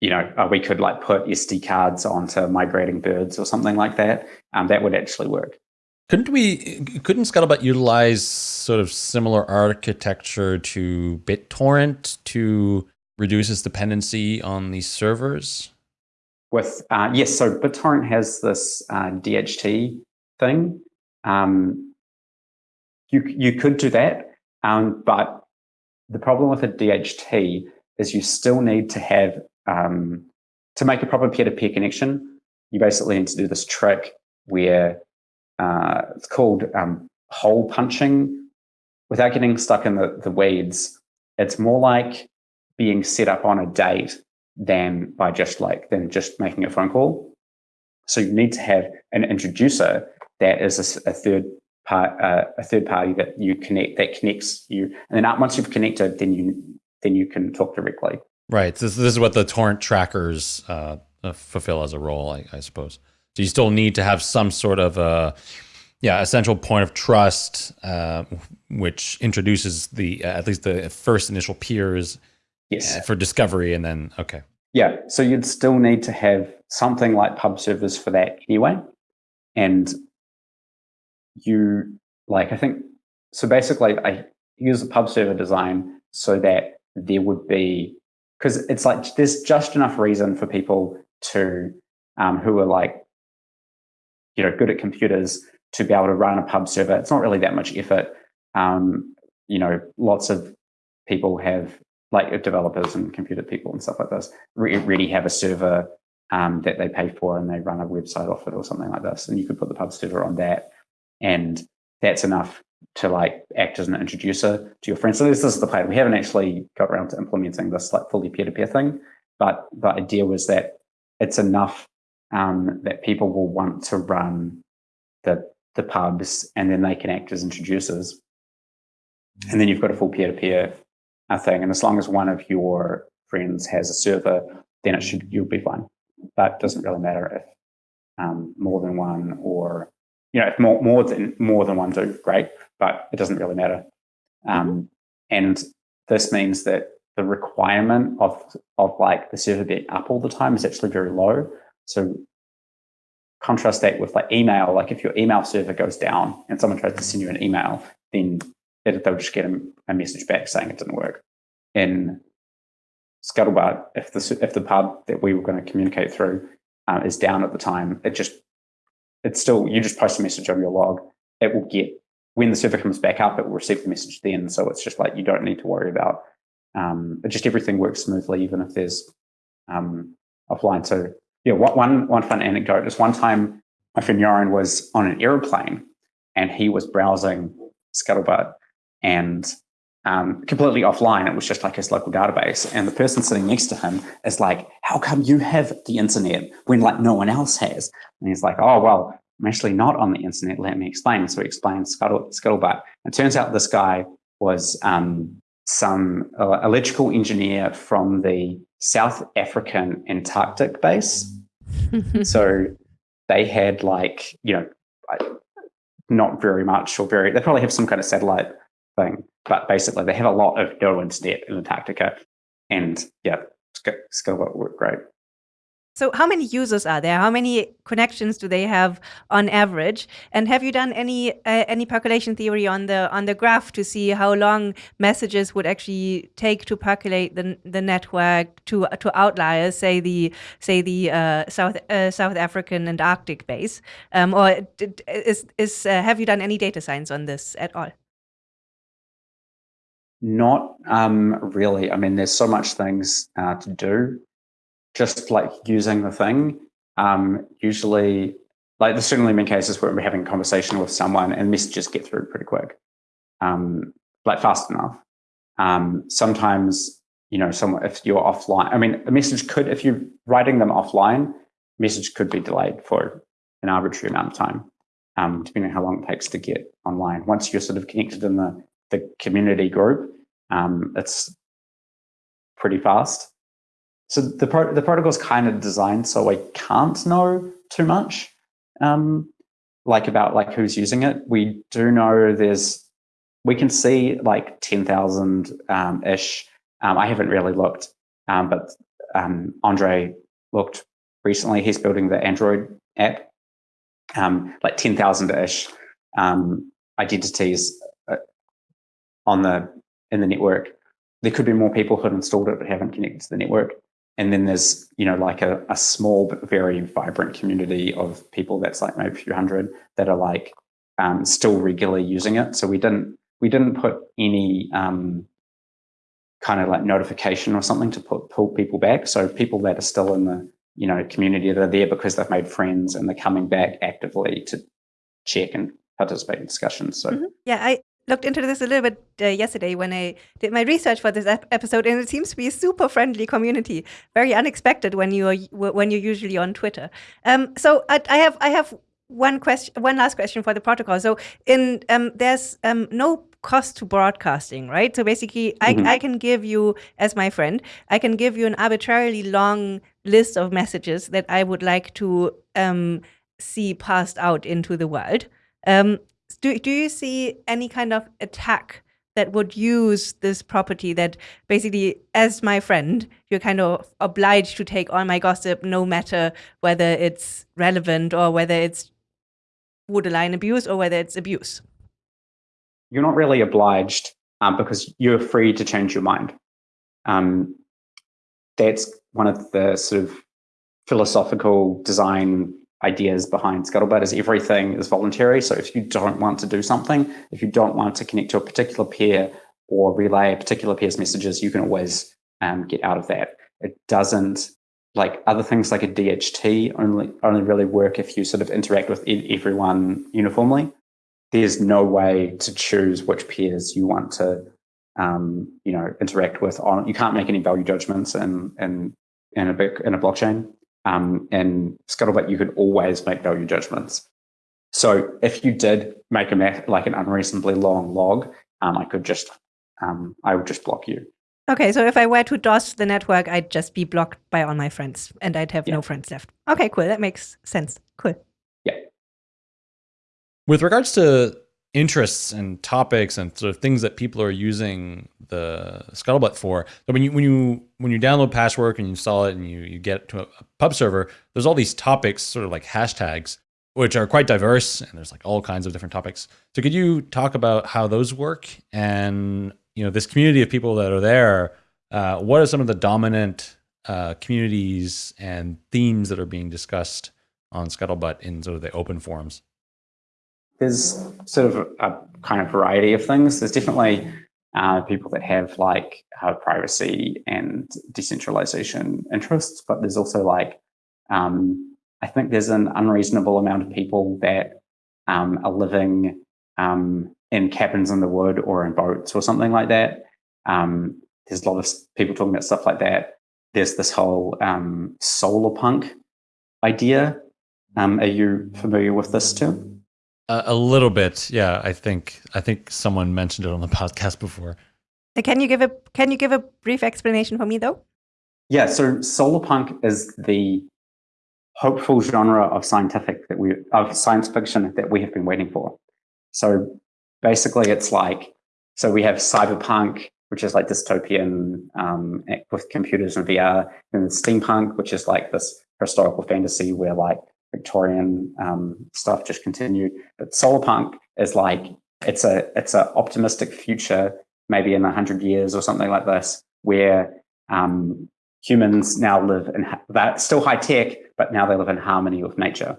Speaker 3: you know, uh, we could like put SD cards onto migrating birds or something like that. Um, that would actually work.
Speaker 1: Couldn't we? Couldn't Scuttlebutt utilize sort of similar architecture to BitTorrent to reduce its dependency on these servers?
Speaker 3: With uh, yes, so BitTorrent has this uh, DHT thing. Um, you you could do that, um, but the problem with a DHT is you still need to have um, to make a proper peer-to-peer connection. You basically need to do this trick where uh, it's called um, hole punching. Without getting stuck in the, the weeds, it's more like being set up on a date than by just like than just making a phone call. So you need to have an introducer that is a, a third part, uh, a third party that you connect that connects you. And then once you've connected, then you then you can talk directly.
Speaker 1: Right. This, this is what the torrent trackers uh, uh, fulfill as a role, I, I, suppose. So you still need to have some sort of a uh, yeah essential point of trust, uh, which introduces the uh, at least the first initial peers yes. for discovery, and then okay.
Speaker 3: Yeah. So you'd still need to have something like pub servers for that anyway. And you like I think so basically I use a pub server design so that there would be because it's like there's just enough reason for people to um, who are like you know good at computers to be able to run a pub server. It's not really that much effort. Um, you know, lots of people have like developers and computer people and stuff like this really have a server um, that they pay for and they run a website off it or something like this. And you could put the pub server on that and that's enough to like act as an introducer to your friends. So this, this is the plan. We haven't actually got around to implementing this like fully peer-to-peer thing, but the idea was that it's enough um, that people will want to run the the pubs and then they can act as introducers. and then you've got a full peer-to-peer uh, thing. And as long as one of your friends has a server, then it should you'll be fine. But it doesn't really matter if um, more than one or you know if more more than more than one do great, but it doesn't really matter. Um, mm-hmm. and this means that the requirement of of like the server being up all the time is actually very low. So contrast that with like email. Like if your email server goes down and someone tries to send you an email, then they'll just get a, a message back saying it didn't work. In Scuttlebutt, if the if the pub that we were going to communicate through uh, is down at the time, it just it's still you just post a message on your log. It will get when the server comes back up, it will receive the message then. So it's just like you don't need to worry about. Um, just everything works smoothly, even if there's um, offline. So yeah, one one fun anecdote is one time my friend Yoran was on an aeroplane and he was browsing Scuttlebutt and um, completely offline. It was just like his local database. And the person sitting next to him is like, How come you have the internet when like no one else has? And he's like, Oh, well, I'm actually not on the internet. Let me explain. So he explained Scuttle, Scuttlebutt. It turns out this guy was um, some uh, electrical engineer from the South African Antarctic base. *laughs* so they had like, you know, not very much or very, they probably have some kind of satellite thing. But basically, they have a lot of no internet in Antarctica. And yeah, Scuttlebutt work great.
Speaker 2: So, how many users are there? How many connections do they have on average? And have you done any uh, any percolation theory on the on the graph to see how long messages would actually take to percolate the the network to to outliers, say the say the uh, South uh, South African Antarctic base? Um, or is is uh, have you done any data science on this at all?
Speaker 3: Not um, really. I mean, there's so much things uh, to do just like using the thing. Um, usually, like there's certainly been cases where we're having a conversation with someone and messages get through pretty quick, um, like fast enough. Um, sometimes, you know, someone if you're offline, I mean, a message could, if you're writing them offline, message could be delayed for an arbitrary amount of time, um, depending on how long it takes to get online. Once you're sort of connected in the the community group, um, it's pretty fast. So the pro- the protocol is kind of designed so we can't know too much, um, like about like who's using it. We do know there's we can see like ten thousand um, ish. Um, I haven't really looked, um, but um, Andre looked recently. He's building the Android app, like ten thousand ish identities on the in the network. There could be more people who have installed it but haven't connected to the network and then there's you know like a, a small but very vibrant community of people that's like maybe a few hundred that are like um, still regularly using it so we didn't we didn't put any um, kind of like notification or something to put, pull people back so people that are still in the you know community that are there because they've made friends and they're coming back actively to check and participate in discussions so
Speaker 2: mm-hmm. yeah i looked into this a little bit uh, yesterday when I did my research for this ep episode, and it seems to be a super friendly community. Very unexpected when you are when you're usually on Twitter. Um, so I, I, have I have one question, one last question for the protocol. So in um, there's um, no cost to broadcasting, right? So basically, mm -hmm. I, I can give you as my friend, I can give you an arbitrarily long list of messages that I would like to um, see passed out into the world. Um, do, do you see any kind of attack that would use this property that basically, as my friend, you're kind of obliged to take all my gossip no matter whether it's relevant or whether it's borderline abuse or whether it's abuse?
Speaker 3: You're not really obliged um, because you're free to change your mind. Um, that's one of the sort of philosophical design ideas behind Scuttlebutt is everything is voluntary. So if you don't want to do something, if you don't want to connect to a particular peer or relay a particular peer's messages, you can always um, get out of that. It doesn't like other things like a DHT only only really work if you sort of interact with everyone uniformly. There's no way to choose which peers you want to um, you know interact with on you can't make any value judgments in in in a in a blockchain um, in Scuttlebutt, you could always make value judgments. So if you did make a math, like an unreasonably long log um, I could just um, I would just block you.
Speaker 2: Okay, so if I were to DOS the network, I'd just be blocked by all my friends, and I'd have
Speaker 3: Yeah.
Speaker 2: no friends left. Okay, cool. That makes sense. Cool. Yeah.
Speaker 1: With regards to interests and topics and sort of things that people are using the scuttlebutt for. So when you when you when you download patchwork and you install it and you, you get to a, a pub server there's all these topics sort of like hashtags which are quite diverse and there's like all kinds of different topics. So could you talk about how those work and you know this community of people that are there uh, what are some of the dominant uh, communities and themes that are being discussed on scuttlebutt in sort of the open forums
Speaker 3: there's sort of a kind of variety of things. There's definitely uh, people that have like uh, privacy and decentralization interests, but there's also like um, I think there's an unreasonable amount of people that um, are living um, in cabins in the wood or in boats or something like that. Um, there's a lot of people talking about stuff like that. There's this whole um, solar punk idea. Um, are you familiar with this too?
Speaker 1: A, a little bit, yeah. I think I think someone mentioned it on the *laughs* podcast before.
Speaker 2: Uh, Can you give a Can you give a brief explanation for me though?
Speaker 3: Yeah, so solar punk is the hopeful genre of scientific that we of science fiction that we have been waiting for. So basically, it's like so we have cyberpunk, which is like dystopian um, with computers and VR, and steampunk, which is like this historical fantasy where like Victorian um, stuff just continued. But solar punk is like it's a it's an optimistic future, maybe in hundred years or something like this, where um, humans now live in that still high tech, but now they live in harmony with nature.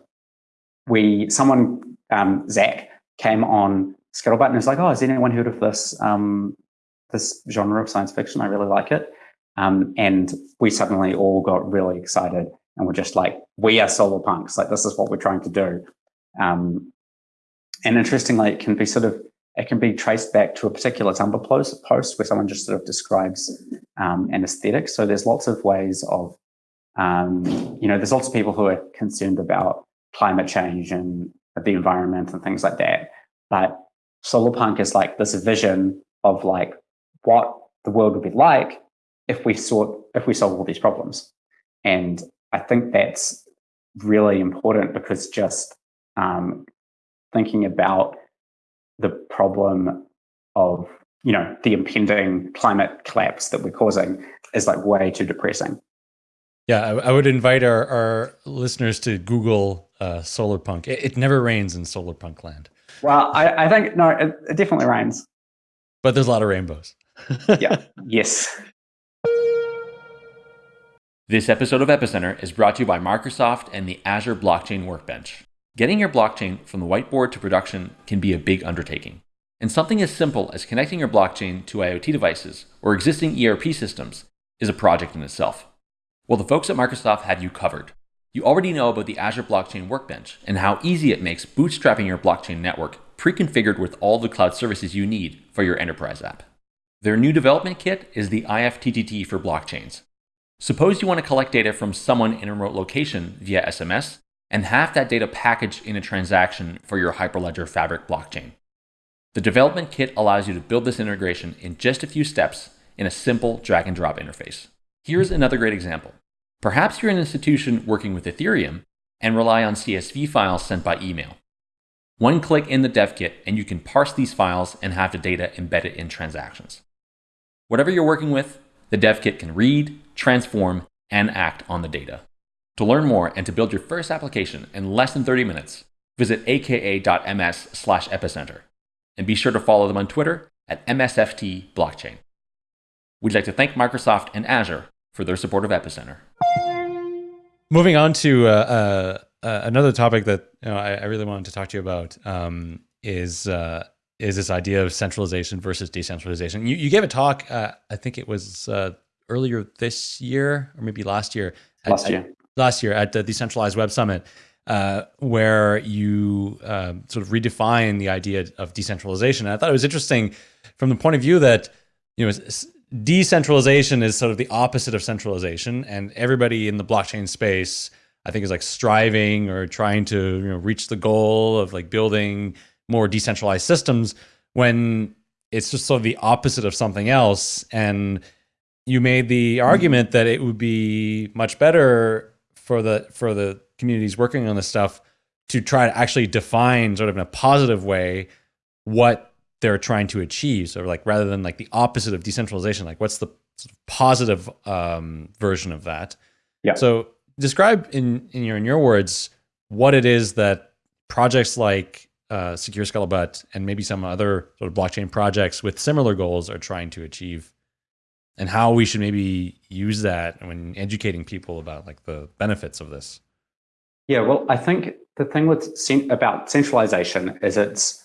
Speaker 3: We someone um, Zach came on Scuttlebutt and was like, "Oh, has anyone heard of this um, this genre of science fiction? I really like it." Um, and we suddenly all got really excited and we're just like, "We are solar punks! Like this is what we're trying to do." Um, and interestingly, it can be sort of it can be traced back to a particular Tumblr post, post where someone just sort of describes um, an aesthetic. So there's lots of ways of, um, you know, there's lots of people who are concerned about climate change and the environment and things like that. But solar punk is like this vision of like what the world would be like if we sort if we solve all these problems. And I think that's really important because just um, thinking about the problem of you know the impending climate collapse that we're causing is like way too depressing.
Speaker 1: Yeah, I, I would invite our, our listeners to Google uh, solar punk. It, it never rains in solar punk land,
Speaker 3: Well, I, I think no, it, it definitely rains.
Speaker 1: but there's a lot of rainbows.
Speaker 3: Yeah. *laughs* yes.
Speaker 4: This episode of Epicenter is brought to you by Microsoft and the Azure Blockchain Workbench. Getting your blockchain from the whiteboard to production can be a big undertaking. And something as simple as connecting your blockchain to IoT devices or existing ERP systems is a project in itself. Well, the folks at Microsoft have you covered. You already know about the Azure Blockchain Workbench and how easy it makes bootstrapping your blockchain network pre-configured with all the cloud services you need for your enterprise app. Their new development kit is the IFTTT for blockchains. Suppose you want to collect data from someone in a remote location via SMS and have that data packaged in a transaction for your Hyperledger Fabric blockchain. The development kit allows you to build this integration in just a few steps in a simple drag and drop interface. Here's another great example. Perhaps you're an institution working with Ethereum and rely on CSV files sent by email. One click in the dev kit and you can parse these files and have the data embedded in transactions. Whatever you're working with, the dev kit can read, transform, and act on the data. To learn more and to build your first application in less than 30 minutes, visit aka.ms slash epicenter. And be sure to follow them on Twitter at MSFT Blockchain. We'd like to thank Microsoft and Azure for their support of Epicenter.
Speaker 1: Moving on to uh, uh, uh, another topic that you know, I, I really wanted to talk to you about um, is uh, is this idea of centralization versus decentralization. You, you gave a talk, uh, I think it was uh, earlier this year or maybe last year. at-
Speaker 3: Last
Speaker 1: at-
Speaker 3: year.
Speaker 1: last year at the Decentralized Web Summit, uh, where you um, sort of redefine the idea of decentralization. And I thought it was interesting from the point of view that you know decentralization is sort of the opposite of centralization, and everybody in the blockchain space, I think, is like striving or trying to you know reach the goal of like building more decentralized systems. When it's just sort of the opposite of something else. And you made the argument that it would be much better for the for the communities working on this stuff to try to actually define sort of in a positive way what they're trying to achieve. So like rather than like the opposite of decentralization, like what's the sort of positive um, version of that?
Speaker 3: Yeah.
Speaker 1: So describe in in your in your words what it is that projects like uh, Secure Scuttlebutt and maybe some other sort of blockchain projects with similar goals are trying to achieve, and how we should maybe use that when educating people about like the benefits of this.
Speaker 3: Yeah, well, I think the thing with about centralization is it's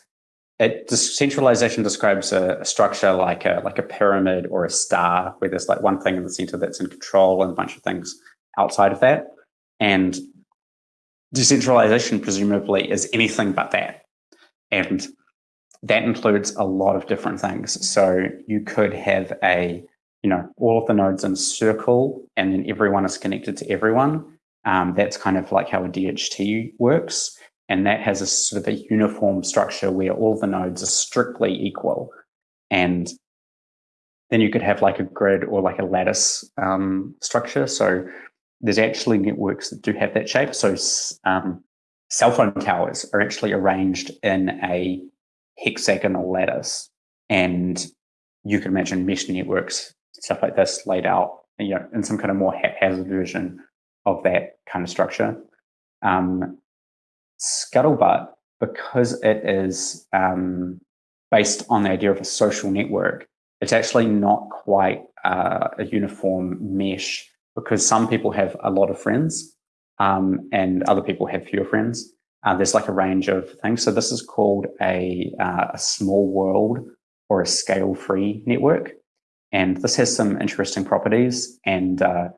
Speaker 3: it centralization describes a, a, structure like a like a pyramid or a star where there's like one thing in the center that's in control and a bunch of things outside of that. And decentralization presumably is anything but that. And that includes a lot of different things. So you could have a you know all of the nodes in circle and then everyone is connected to everyone um, that's kind of like how a dht works and that has a sort of a uniform structure where all the nodes are strictly equal. And then you could have like a grid or like a lattice um, structure. So there's actually networks that do have that shape. So um, cell phone towers are actually arranged in a hexagonal lattice. And you can imagine mesh networks, stuff like this laid out, you know, in some kind of more haphazard version of that kind of structure. Um, Scuttlebutt, because it is um, based on the idea of a social network, it's actually not quite uh, a uniform mesh because some people have a lot of friends um, and other people have fewer friends. Uh, there's like a range of things. So this is called a, uh, a small world or a scale-free network. And this has some interesting properties. And, uh,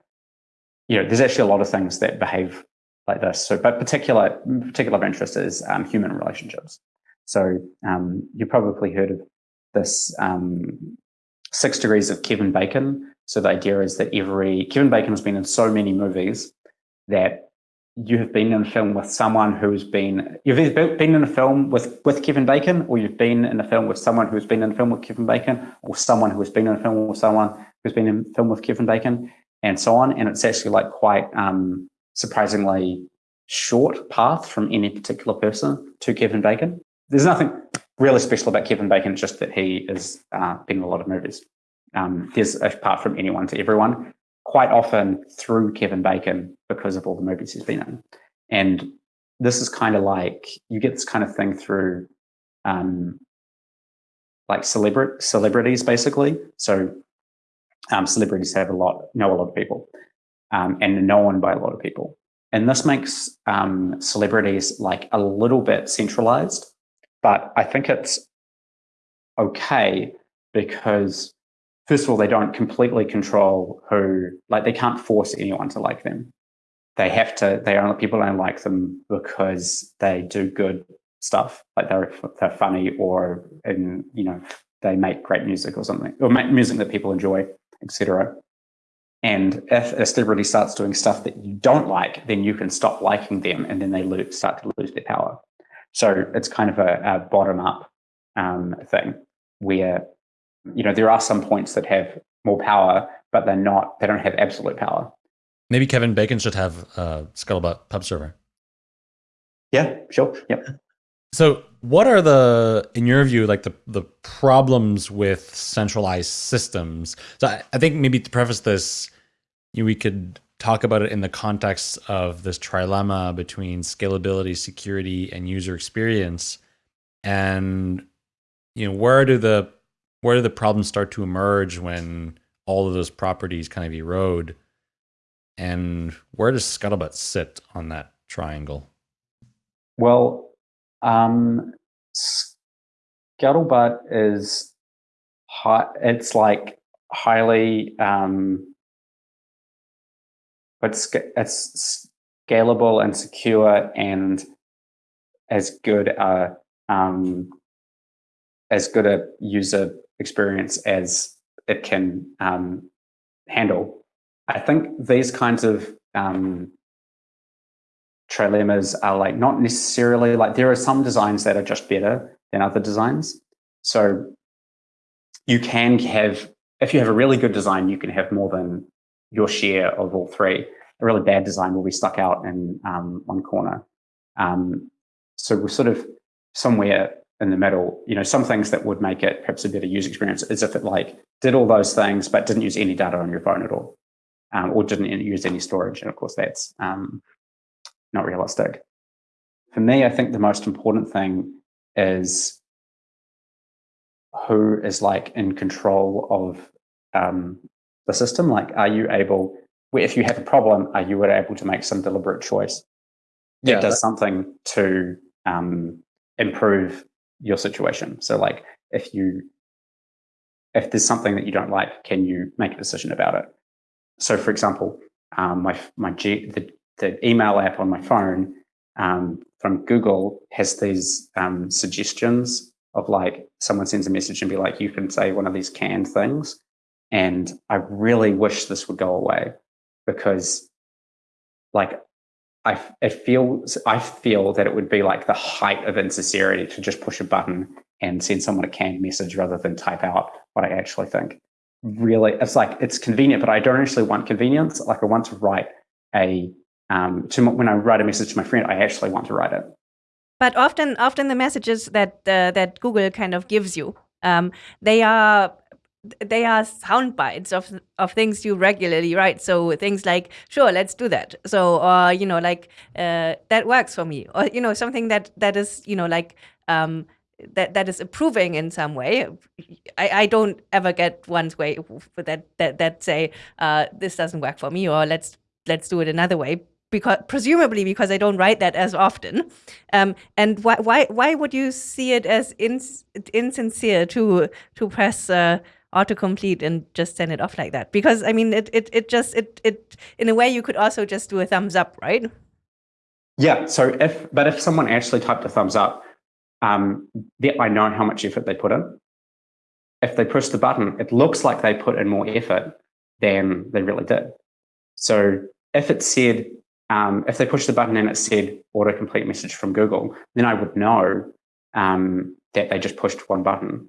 Speaker 3: you know, there's actually a lot of things that behave like this. So, but particular particular interest is um, human relationships. So um, you probably heard of this um, six degrees of Kevin Bacon. So the idea is that every Kevin Bacon has been in so many movies that you have been in a film with someone who's been you've either been in a film with with Kevin Bacon or you've been in a film with someone who's been in a film with Kevin Bacon or someone who has been in a film with someone who's been in a film with Kevin Bacon and so on and it's actually like quite um, surprisingly short path from any particular person to Kevin Bacon. There's nothing really special about Kevin Bacon, It's just that he has uh, been in a lot of movies. Um, there's apart from anyone to everyone, quite often through Kevin Bacon because of all the movies he's been in. And this is kind of like you get this kind of thing through um, like celebra- celebrities, basically. So um, celebrities have a lot, know a lot of people um, and known by a lot of people. And this makes um, celebrities like a little bit centralized, but I think it's okay because first of all, they don't completely control who, like they can't force anyone to like them. They have to, they are people don't like them because they do good stuff, like they're, they're funny or, in, you know, they make great music or something, or make music that people enjoy, etc. And if a celebrity starts doing stuff that you don't like, then you can stop liking them and then they lose, start to lose their power. So it's kind of a, a bottom up um, thing where, you know, there are some points that have more power, but they're not, they don't have absolute power.
Speaker 1: Maybe Kevin Bacon should have a Scuttlebutt pub server.
Speaker 3: Yeah, sure. Yep.
Speaker 1: So what are the in your view like the the problems with centralized systems so i, I think maybe to preface this you we could talk about it in the context of this trilemma between scalability security and user experience and you know where do the where do the problems start to emerge when all of those properties kind of erode? And where does scuttlebutt sit on that triangle?
Speaker 3: Well um, Scuttlebutt is high, it's like highly, um, it's, it's scalable and secure and as good a, um, as good a user experience as it can um, handle. I think these kinds of um, trilemmas are like not necessarily like there are some designs that are just better than other designs. So you can have if you have a really good design, you can have more than your share of all three. A really bad design will be stuck out in um, one corner. Um, so we're sort of somewhere in the middle. You know, some things that would make it perhaps a better user experience is if it like did all those things but didn't use any data on your phone at all, um, or didn't use any storage. And of course, that's um, not realistic. For me, I think the most important thing is who is like in control of um, the system. Like, are you able, if you have a problem, are you able to make some deliberate choice that yeah, does something to um, improve your situation? So, like, if you if there's something that you don't like, can you make a decision about it? So, for example, um, my my G, the, the email app on my phone um, from Google has these um, suggestions of like someone sends a message and be like, you can say one of these canned things. And I really wish this would go away because like I it feels I feel that it would be like the height of insincerity to just push a button and send someone a canned message rather than type out what I actually think. Really, it's like it's convenient, but I don't actually want convenience. Like I want to write a um, to when I write a message to my friend, I actually want to write it.
Speaker 2: But often, often the messages that uh, that Google kind of gives you, um, they are they are sound bites of of things you regularly write. So things like, "Sure, let's do that." So, or you know, like uh, that works for me, or you know, something that that is you know like. Um, that that is approving in some way. I, I don't ever get ones way that that that say uh, this doesn't work for me or let's let's do it another way because presumably because I don't write that as often. Um, and why why why would you see it as ins insincere to to press uh, autocomplete and just send it off like that? Because I mean, it it it just it it in a way you could also just do a thumbs up, right?
Speaker 3: Yeah. So if but if someone actually typed a thumbs up, um, I know how much effort they put in. If they push the button, it looks like they put in more effort than they really did. So if it said um, if they push the button and it said autocomplete message from Google, then I would know um, that they just pushed one button.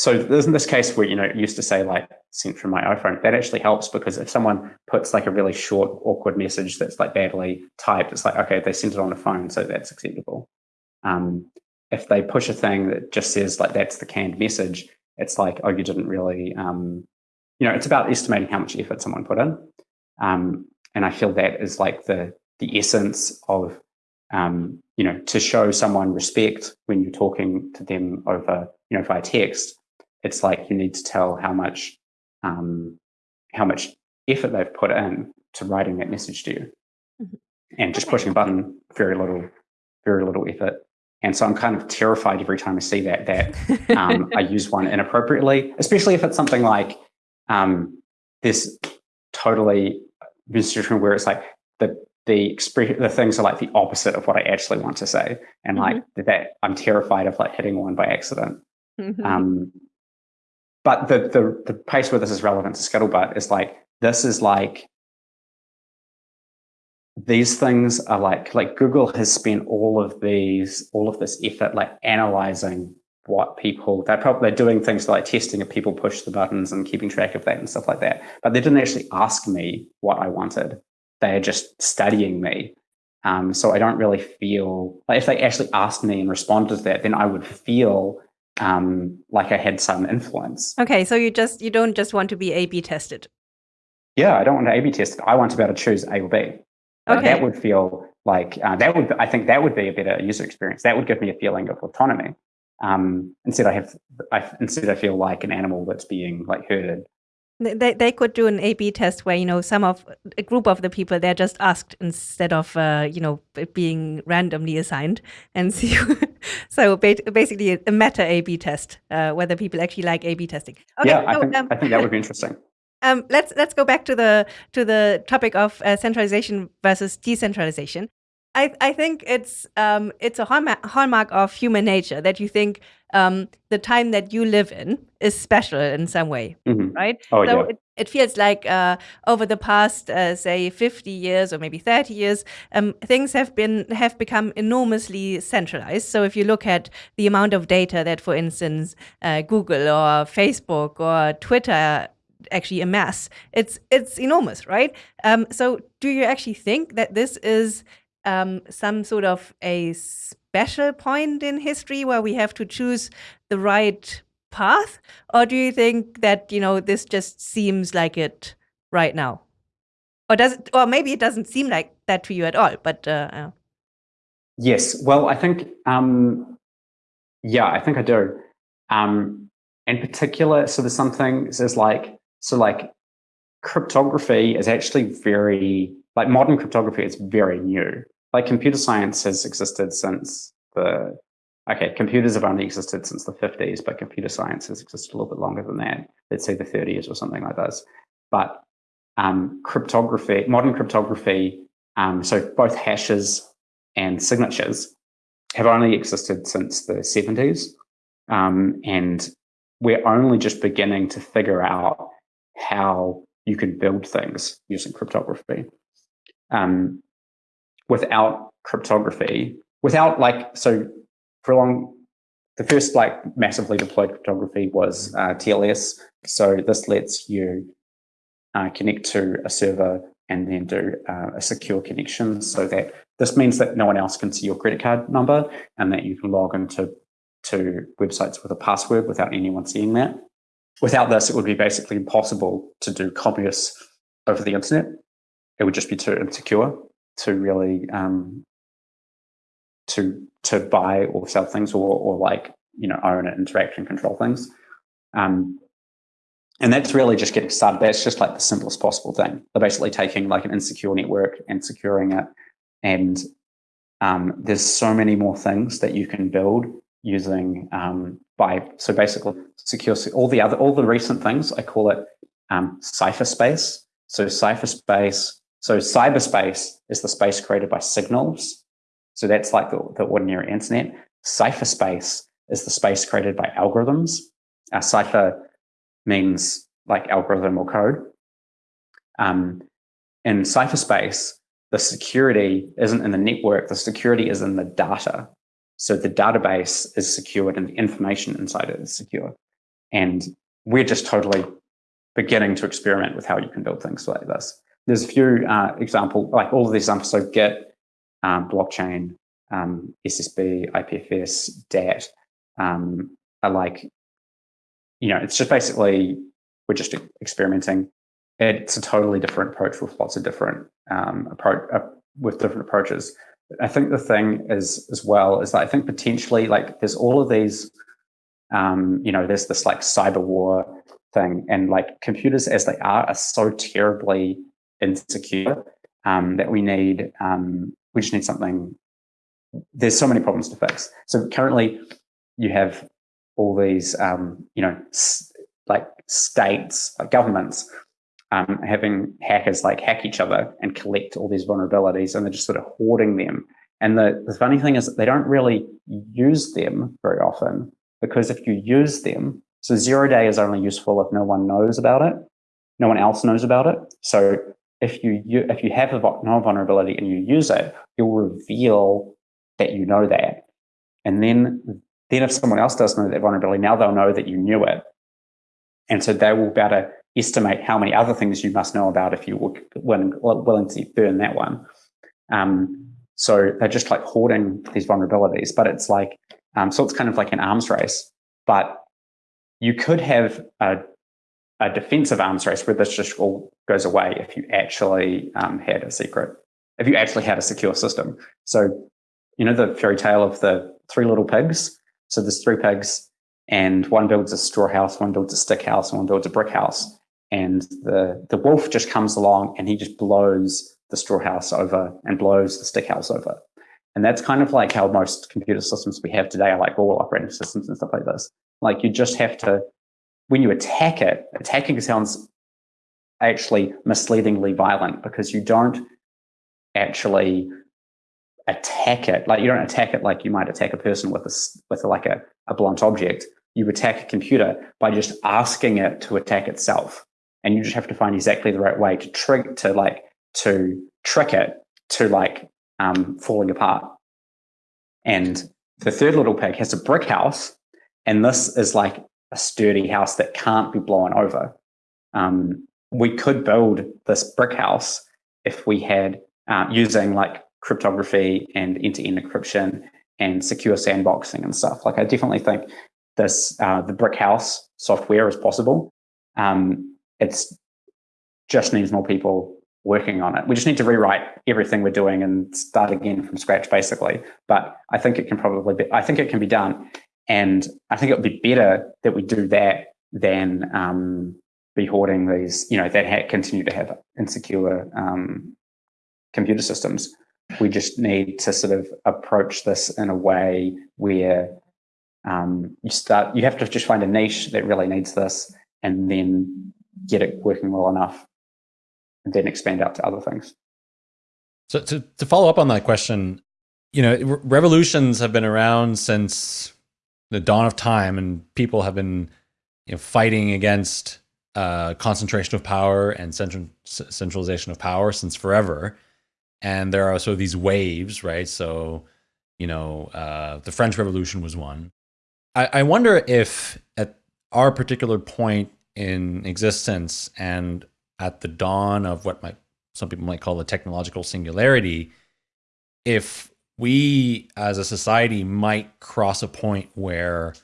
Speaker 3: So there's in this case where, you know, used to say like sent from my iPhone, that actually helps because if someone puts like a really short, awkward message that's like badly typed, it's like, okay, they sent it on a phone, so that's acceptable. Um, if they push a thing that just says like that's the canned message, it's like, oh, you didn't really, um, you know, it's about estimating how much effort someone put in. Um, and I feel that is like the the essence of um, you know to show someone respect when you're talking to them over you know via text it's like you need to tell how much um, how much effort they've put in to writing that message to you mm-hmm. and just pushing a button very little very little effort and so i'm kind of terrified every time i see that that um, *laughs* i use one inappropriately especially if it's something like um, this totally situation where it's like the the the things are like the opposite of what I actually want to say, and mm-hmm. like that, I'm terrified of like hitting one by accident. Mm-hmm. Um, but the the the place where this is relevant to Scuttlebutt is like this is like these things are like like Google has spent all of these all of this effort like analyzing what people they're probably they're doing things like testing if people push the buttons and keeping track of that and stuff like that. But they didn't actually ask me what I wanted they're just studying me. Um, so I don't really feel like if they actually asked me and responded to that, then I would feel um, like I had some influence.
Speaker 2: Okay, so you just you don't just want to be A/B tested.
Speaker 3: Yeah, I don't want to A/B test. I want to be able to choose A or B. Okay. that would feel like uh, that would I think that would be a better user experience. That would give me a feeling of autonomy. Um, instead, I have I, instead I feel like an animal that's being like herded
Speaker 2: they, they could do an A/B test where you know some of a group of the people they're just asked instead of uh, you know being randomly assigned and *laughs* see. so basically, a meta A/B test uh, whether people actually like A/B testing.
Speaker 3: Okay, yeah, I, think, um, I think that would be *laughs* interesting.
Speaker 2: Um, let's let's go back to the to the topic of uh, centralization versus decentralization. I, I think it's um, it's a hallmark, hallmark of human nature that you think um, the time that you live in is special in some way,
Speaker 3: Mhm.
Speaker 2: right?
Speaker 3: Oh,
Speaker 2: so
Speaker 3: yeah.
Speaker 2: it, it feels like uh, over the past, uh, say, 50 years or maybe 30 years, um, things have been have become enormously centralized. So if you look at the amount of data that, for instance, uh, Google or Facebook or Twitter actually amass, it's it's enormous, right? Um, so do you actually think that this is um, some sort of a special point in history where we have to choose the right path, or do you think that you know this just seems like it right now, or does it, or maybe it doesn't seem like that to you at all? But uh,
Speaker 3: Yes. Well, I think, um, yeah, I think I do. Um, in particular, so there's something, there's like, so like cryptography is actually very, like modern cryptography is very new. Like computer science has existed since the, okay, computers have only existed since the 50s, but computer science has existed a little bit longer than that. Let's say the 30s or something like this. But um, cryptography, modern cryptography, um, so both hashes and signatures have only existed since the 70s. Um, and we're only just beginning to figure out how you can build things using cryptography. Um, without cryptography, without like, so for a long, the first like massively deployed cryptography was uh, TLS. So this lets you uh, connect to a server and then do uh, a secure connection so that this means that no one else can see your credit card number and that you can log into to websites with a password without anyone seeing that. Without this, it would be basically impossible to do commerce over the internet. It would just be too insecure to really um, to to buy or sell things or or like you know own and interact and control things. Um, and that's really just getting started. That's just like the simplest possible thing. They're basically taking like an insecure network and securing it. And um, there's so many more things that you can build using um, by so basically secure all the other all the recent things. I call it um, cypherspace. So cypherspace. So cyberspace is the space created by signals. So that's like the, the ordinary internet. Cypherspace is the space created by algorithms. Uh, cipher means like algorithm or code. Um, in cypherspace, the security isn't in the network, the security is in the data. So the database is secured and the information inside it is secure. And we're just totally beginning to experiment with how you can build things like this. There's a few uh, example, like all of these examples. So Git, um, blockchain, um, SSB, IPFS, DAT, um, are like you know, it's just basically we're just experimenting. It's a totally different approach with lots of different um, approach uh, with different approaches. I think the thing is as well is that I think potentially like there's all of these, um, you know, there's this like cyber war thing, and like computers as they are are so terribly insecure um, that we need um, we just need something. There's so many problems to fix. So currently, you have all these, um, you know, like states, like governments, um, having hackers like hack each other and collect all these vulnerabilities, and they're just sort of hoarding them. And the, the funny thing is they don't really use them very often because if you use them, so zero day is only useful if no one knows about it, no one else knows about it. So if you, you if you have a null vulnerability and you use it, you'll reveal that you know that, and then then if someone else does know that vulnerability, now they'll know that you knew it. And so they will be able to estimate how many other things you must know about if you were willing, willing to burn that one. Um, so they're just like hoarding these vulnerabilities, but it's like, um, so it's kind of like an arms race, but you could have a, a defensive arms race where this just all goes away if you actually um, had a secret, if you actually had a secure system. So, you know, the fairy tale of the three little pigs, so there's three pigs, and one builds a straw house, one builds a stick house, and one builds a brick house. And the the wolf just comes along and he just blows the straw house over and blows the stick house over. And that's kind of like how most computer systems we have today are like all operating systems and stuff like this. Like you just have to, when you attack it, attacking sounds actually misleadingly violent because you don't actually attack it. Like you don't attack it like you might attack a person with a with like a, a blunt object. You attack a computer by just asking it to attack itself, and you just have to find exactly the right way to trick to like to trick it to like um, falling apart. And the third little pig has a brick house, and this is like a sturdy house that can't be blown over. Um, we could build this brick house if we had uh, using like cryptography and end-to-end encryption and secure sandboxing and stuff. Like I definitely think this uh, the brick house software is possible. Um, it's just needs more people working on it. We just need to rewrite everything we're doing and start again from scratch, basically. But I think it can probably be. I think it can be done, and I think it would be better that we do that than um, be hoarding these. You know, that ha- continue to have insecure um, computer systems. We just need to sort of approach this in a way where um, you start. You have to just find a niche that really needs this, and then get it working well enough and then expand out to other things.
Speaker 1: So to, to follow up on that question, you know, revolutions have been around since the dawn of time and people have been you know, fighting against uh, concentration of power and central, centralization of power since forever. And there are sort of these waves, right? So, you know, uh, the French Revolution was one. I, I wonder if at our particular point in existence and at the dawn of what might some people might call the technological singularity, if we as a society might cross a point where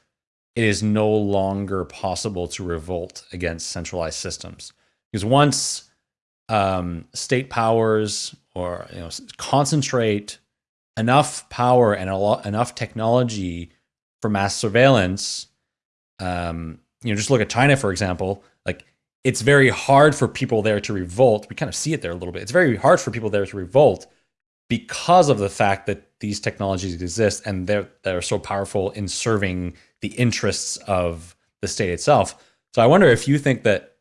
Speaker 1: it is no longer possible to revolt against centralized systems. Because once um, state powers or you know concentrate enough power and a lot, enough technology for mass surveillance, um, you know, just look at China for example. Like it's very hard for people there to revolt. We kind of see it there a little bit. It's very hard for people there to revolt because of the fact that these technologies exist and they're they're so powerful in serving the interests of the state itself. So I wonder if you think that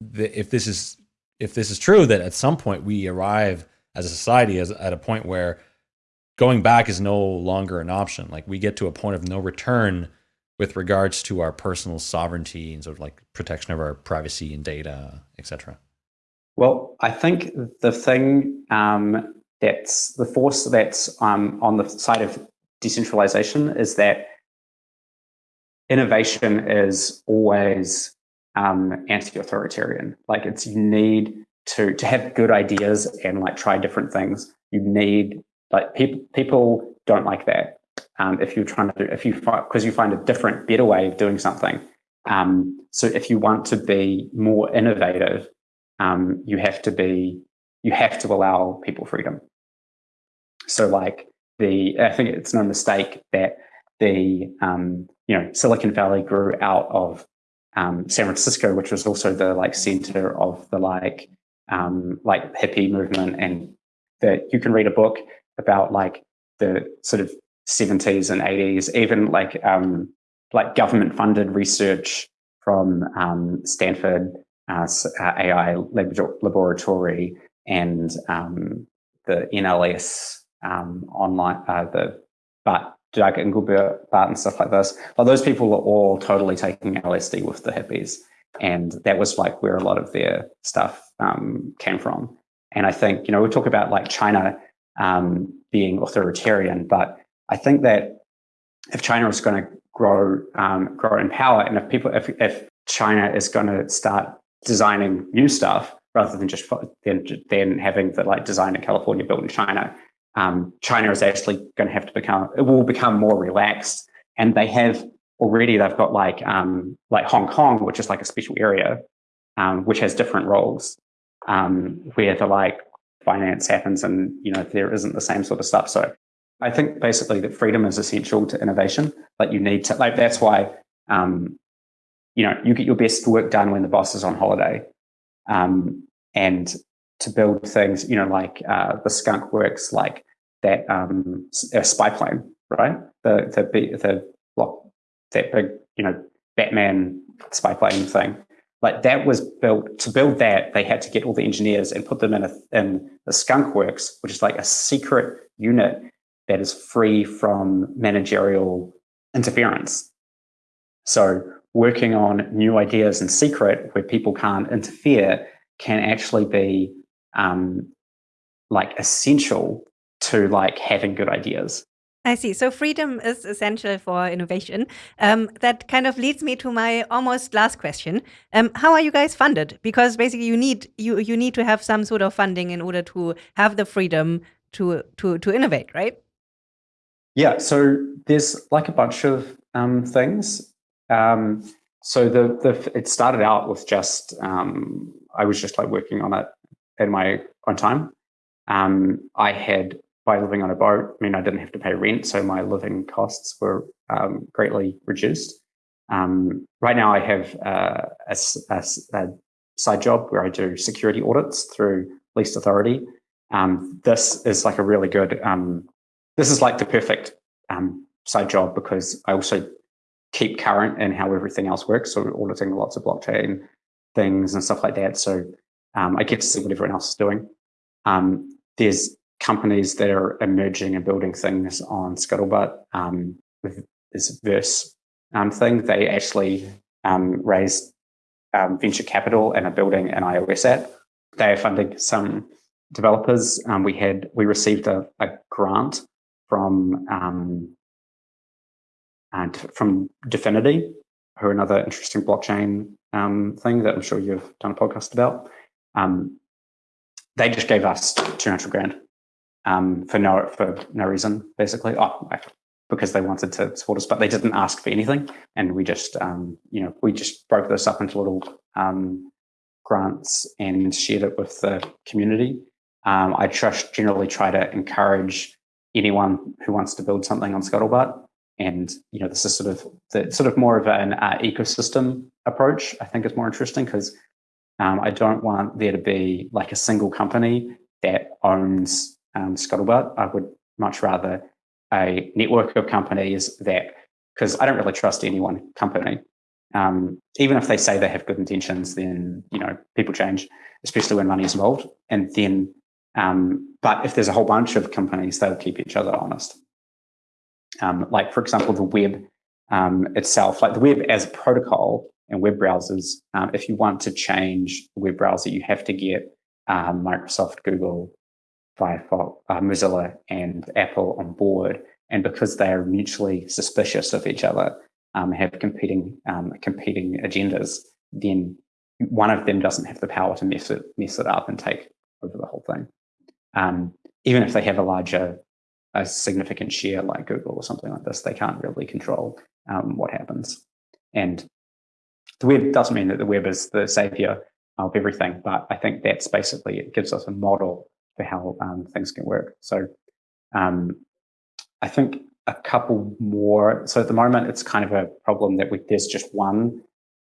Speaker 1: the, if this is if this is true that at some point we arrive as a society as at a point where going back is no longer an option. Like we get to a point of no return with regards to our personal sovereignty and sort of like protection of our privacy and data, etc.
Speaker 3: Well, I think the thing um, that's the force that's um, on the side of decentralization is that innovation is always um, anti-authoritarian. Like it's you need to to have good ideas and like try different things. You need like people people don't like that um, if you're trying to if you find because you find a different, better way of doing something. Um, so if you want to be more innovative, um, you have to be, you have to allow people freedom. So like the, I think it's no mistake that the, um, you know, Silicon Valley grew out of um, San Francisco, which was also the like center of the like, um, like hippie movement. And that you can read a book about like the sort of 70s and 80s, even like um, like government funded research from um, Stanford uh, uh AI Laboratory and um, the NLS um, online, uh, the but Doug Engelbart and stuff like this. But those people were all totally taking LSD with the hippies. And that was like where a lot of their stuff um, came from. And I think, you know, we talk about like China um, being authoritarian, but I think that if China is going to grow um, grow in power, and if people if if China is going to start designing new stuff rather than just then having the like design in California built in China, um, China is actually going to have to become it will become more relaxed, and they have already they've got like um, like Hong Kong, which is like a special area, um, which has different roles, um, where the like finance happens, and you know there isn't the same sort of stuff. So I think basically that freedom is essential to innovation. Like you need to, like that's why, um, you know, you get your best work done when the boss is on holiday, um, and to build things, you know, like uh, the skunk works, like that um, spy plane, right? The the the block that big, you know, Batman spy plane thing. like that was built to build that they had to get all the engineers and put them in a in the skunk works which is like a secret unit that is free from managerial interference so working on new ideas in secret where people can't interfere can actually be um, like essential to like having good ideas
Speaker 2: I see. So freedom is essential for innovation. Um, that kind of leads me to my almost last question. Um, how are you guys funded? Because basically, you need you you need to have some sort of funding in order to have the freedom to to to innovate, right?
Speaker 3: Yeah. So there's like a bunch of um, things. Um, so the the it started out with just um, I was just like working on it in my own time. Um, I had by living on a boat, I mean, I didn't have to pay rent, so my living costs were um, greatly reduced. Um, right now, I have uh, a, a, a, side job where I do security audits through Least Authority. Um, this is like a really good, um, this is like the perfect um, side job because I also keep current in how everything else works. So auditing lots of blockchain things and stuff like that. So um, I get to see what everyone else is doing. there's companies that are emerging and building things on Scuttlebutt um, with this Verse um, thing. They actually um, raised um, venture capital and are building an iOS app. They are funding some developers. Um, we had we received a, a grant from um, and from Dfinity, who are another interesting blockchain thing that I'm sure you've done a podcast about. They just gave us 200 grand um, for no for no reason, basically. Oh, because they wanted to support us, but they didn't ask for anything, and we just um, you know we just broke this up into little um, grants and shared it with the community. Um, I just generally try to encourage anyone who wants to build something on Scuttlebutt, and you know this is sort of the sort of more of an uh, ecosystem approach. I think is more interesting because um, I don't want there to be like a single company that owns um, Scuttlebutt. I would much rather a network of companies that, because I don't really trust any one company. Um, even if they say they have good intentions, then you know people change, especially when money is involved. And then, um, but if there's a whole bunch of companies, they'll keep each other honest. Um, like for example, the web um, itself, like the web as a protocol and web browsers. Um, if you want to change the web browser, you have to get um, Microsoft, Google, Firefox, uh, Mozilla, and Apple on board, and because they are mutually suspicious of each other, um, have competing um, competing agendas, then one of them doesn't have the power to mess it mess it up and take over the whole thing. Um, even if they have a larger, a significant share like Google or something like this, they can't really control um, what happens. And the web doesn't mean that the web is the savior of everything, but I think that's basically it gives us a model for how um, things can work. So um, I think a couple more. So at the moment, it's kind of a problem that we, there's just one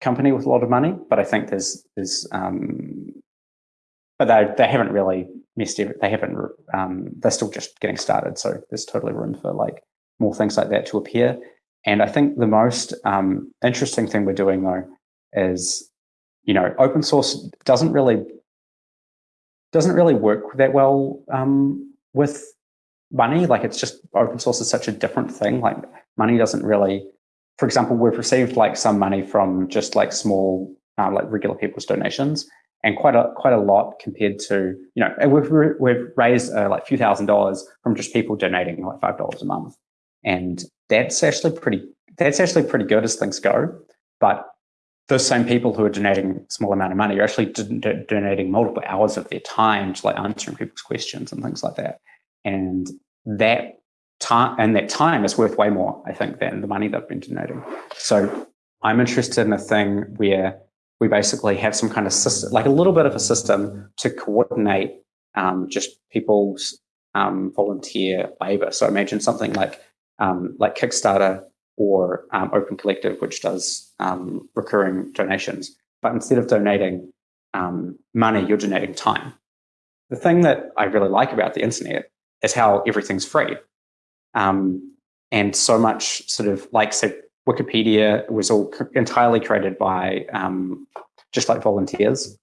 Speaker 3: company with a lot of money, but I think there's there's um, but they they haven't really missed it. They haven't. Um, they're still just getting started. So there's totally room for like more things like that to appear. And I think the most um, interesting thing we're doing though is, you know, open source doesn't really doesn't really work that well um, with money. Like it's just open source is such a different thing. Like money doesn't really, for example, we've received like some money from just like small, uh, like regular people's donations and quite a, quite a lot compared to, you know, we've, we've raised uh, like a few thousand dollars from just people donating like $5 a month. And that's actually pretty, that's actually pretty good as things go. But those same people who are donating small amount of money are actually donating multiple hours of their time to like answering people's questions and things like that. And that time and that time is worth way more, I think, than the money they've been donating. So I'm interested in a thing where we basically have some kind of system, like a little bit of a system to coordinate um, just people's um, volunteer labor. So imagine something like um, like Kickstarter or um, Open Collective, which does um, recurring donations. But instead of donating um, money, you're donating time. The thing that I really like about the internet is how everything's free. Um, and so much sort of like, so Wikipedia was all entirely created by um, just like volunteers.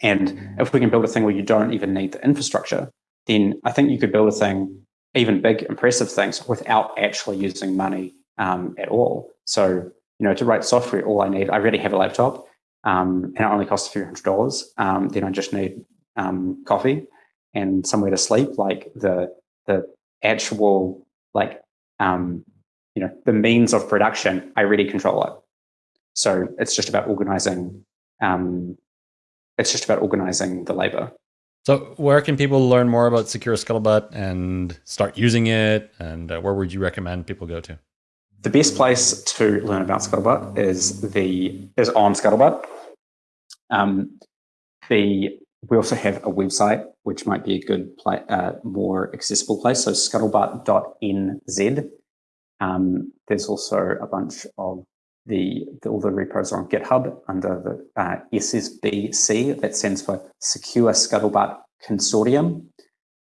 Speaker 3: And if we can build a thing where you don't even need the infrastructure, then I think you could build a thing, even big, impressive things, without actually using money um, at all. So, you know, to write software, all I need, I already have a laptop, um, and it only costs a few hundred dollars. Um, then I just need um, coffee and somewhere to sleep. Like the the actual like um, you know the means of production, I really control it. So it's just about organizing. Um, it's just about organizing the labor.
Speaker 1: So, where can people learn more about Secure Scuttlebutt and start using it? And uh, where would you recommend people go to?
Speaker 3: The best place to learn about Scuttlebutt is the is on Scuttlebutt. Um, the we also have a website which might be a good uh, more accessible place. So scuttlebutt.nz. Um, there's also a bunch of the, the, all the repos are on GitHub under the uh, SSBC. That stands for Secure Scuttlebutt Consortium.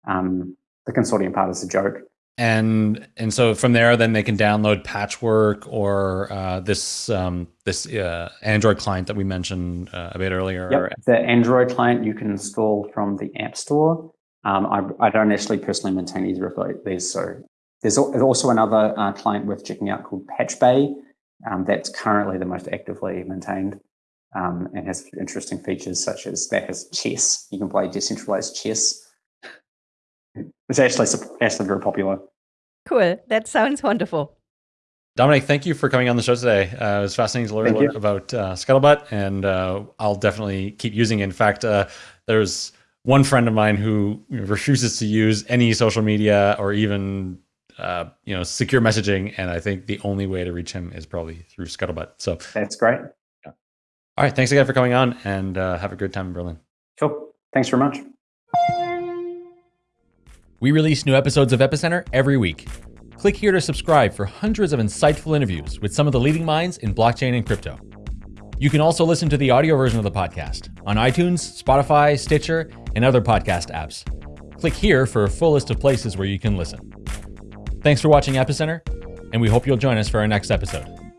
Speaker 3: Um, the consortium part is a joke
Speaker 1: and and so from there then they can download patchwork or uh, this um, this uh, android client that we mentioned uh, a bit earlier
Speaker 3: yep. the android client you can install from the app store um, I, I, don't actually personally maintain either of these so there's also another uh, client worth checking out called patchbay um, that's currently the most actively maintained um, and has interesting features such as that has chess you can play decentralized chess it's actually actually very popular.
Speaker 2: Cool. That sounds wonderful.
Speaker 1: Dominic, thank you for coming on the show today. Uh, it was fascinating to learn about uh, Scuttlebutt, and uh, I'll definitely keep using it. In fact, uh, there's one friend of mine who refuses to use any social media or even uh, you know secure messaging, and I think the only way to reach him is probably through Scuttlebutt. So
Speaker 3: that's great.
Speaker 1: Yeah. All right, thanks again for coming on, and uh, have a good time in Berlin.
Speaker 3: Cool. Thanks very much.
Speaker 4: We release new episodes of Epicenter every week. Click here to subscribe for hundreds of insightful interviews with some of the leading minds in blockchain and crypto. You can also listen to the audio version of the podcast on iTunes, Spotify, Stitcher, and other podcast apps. Click here for a full list of places where you can listen. Thanks for watching Epicenter, and we hope you'll join us for our next episode.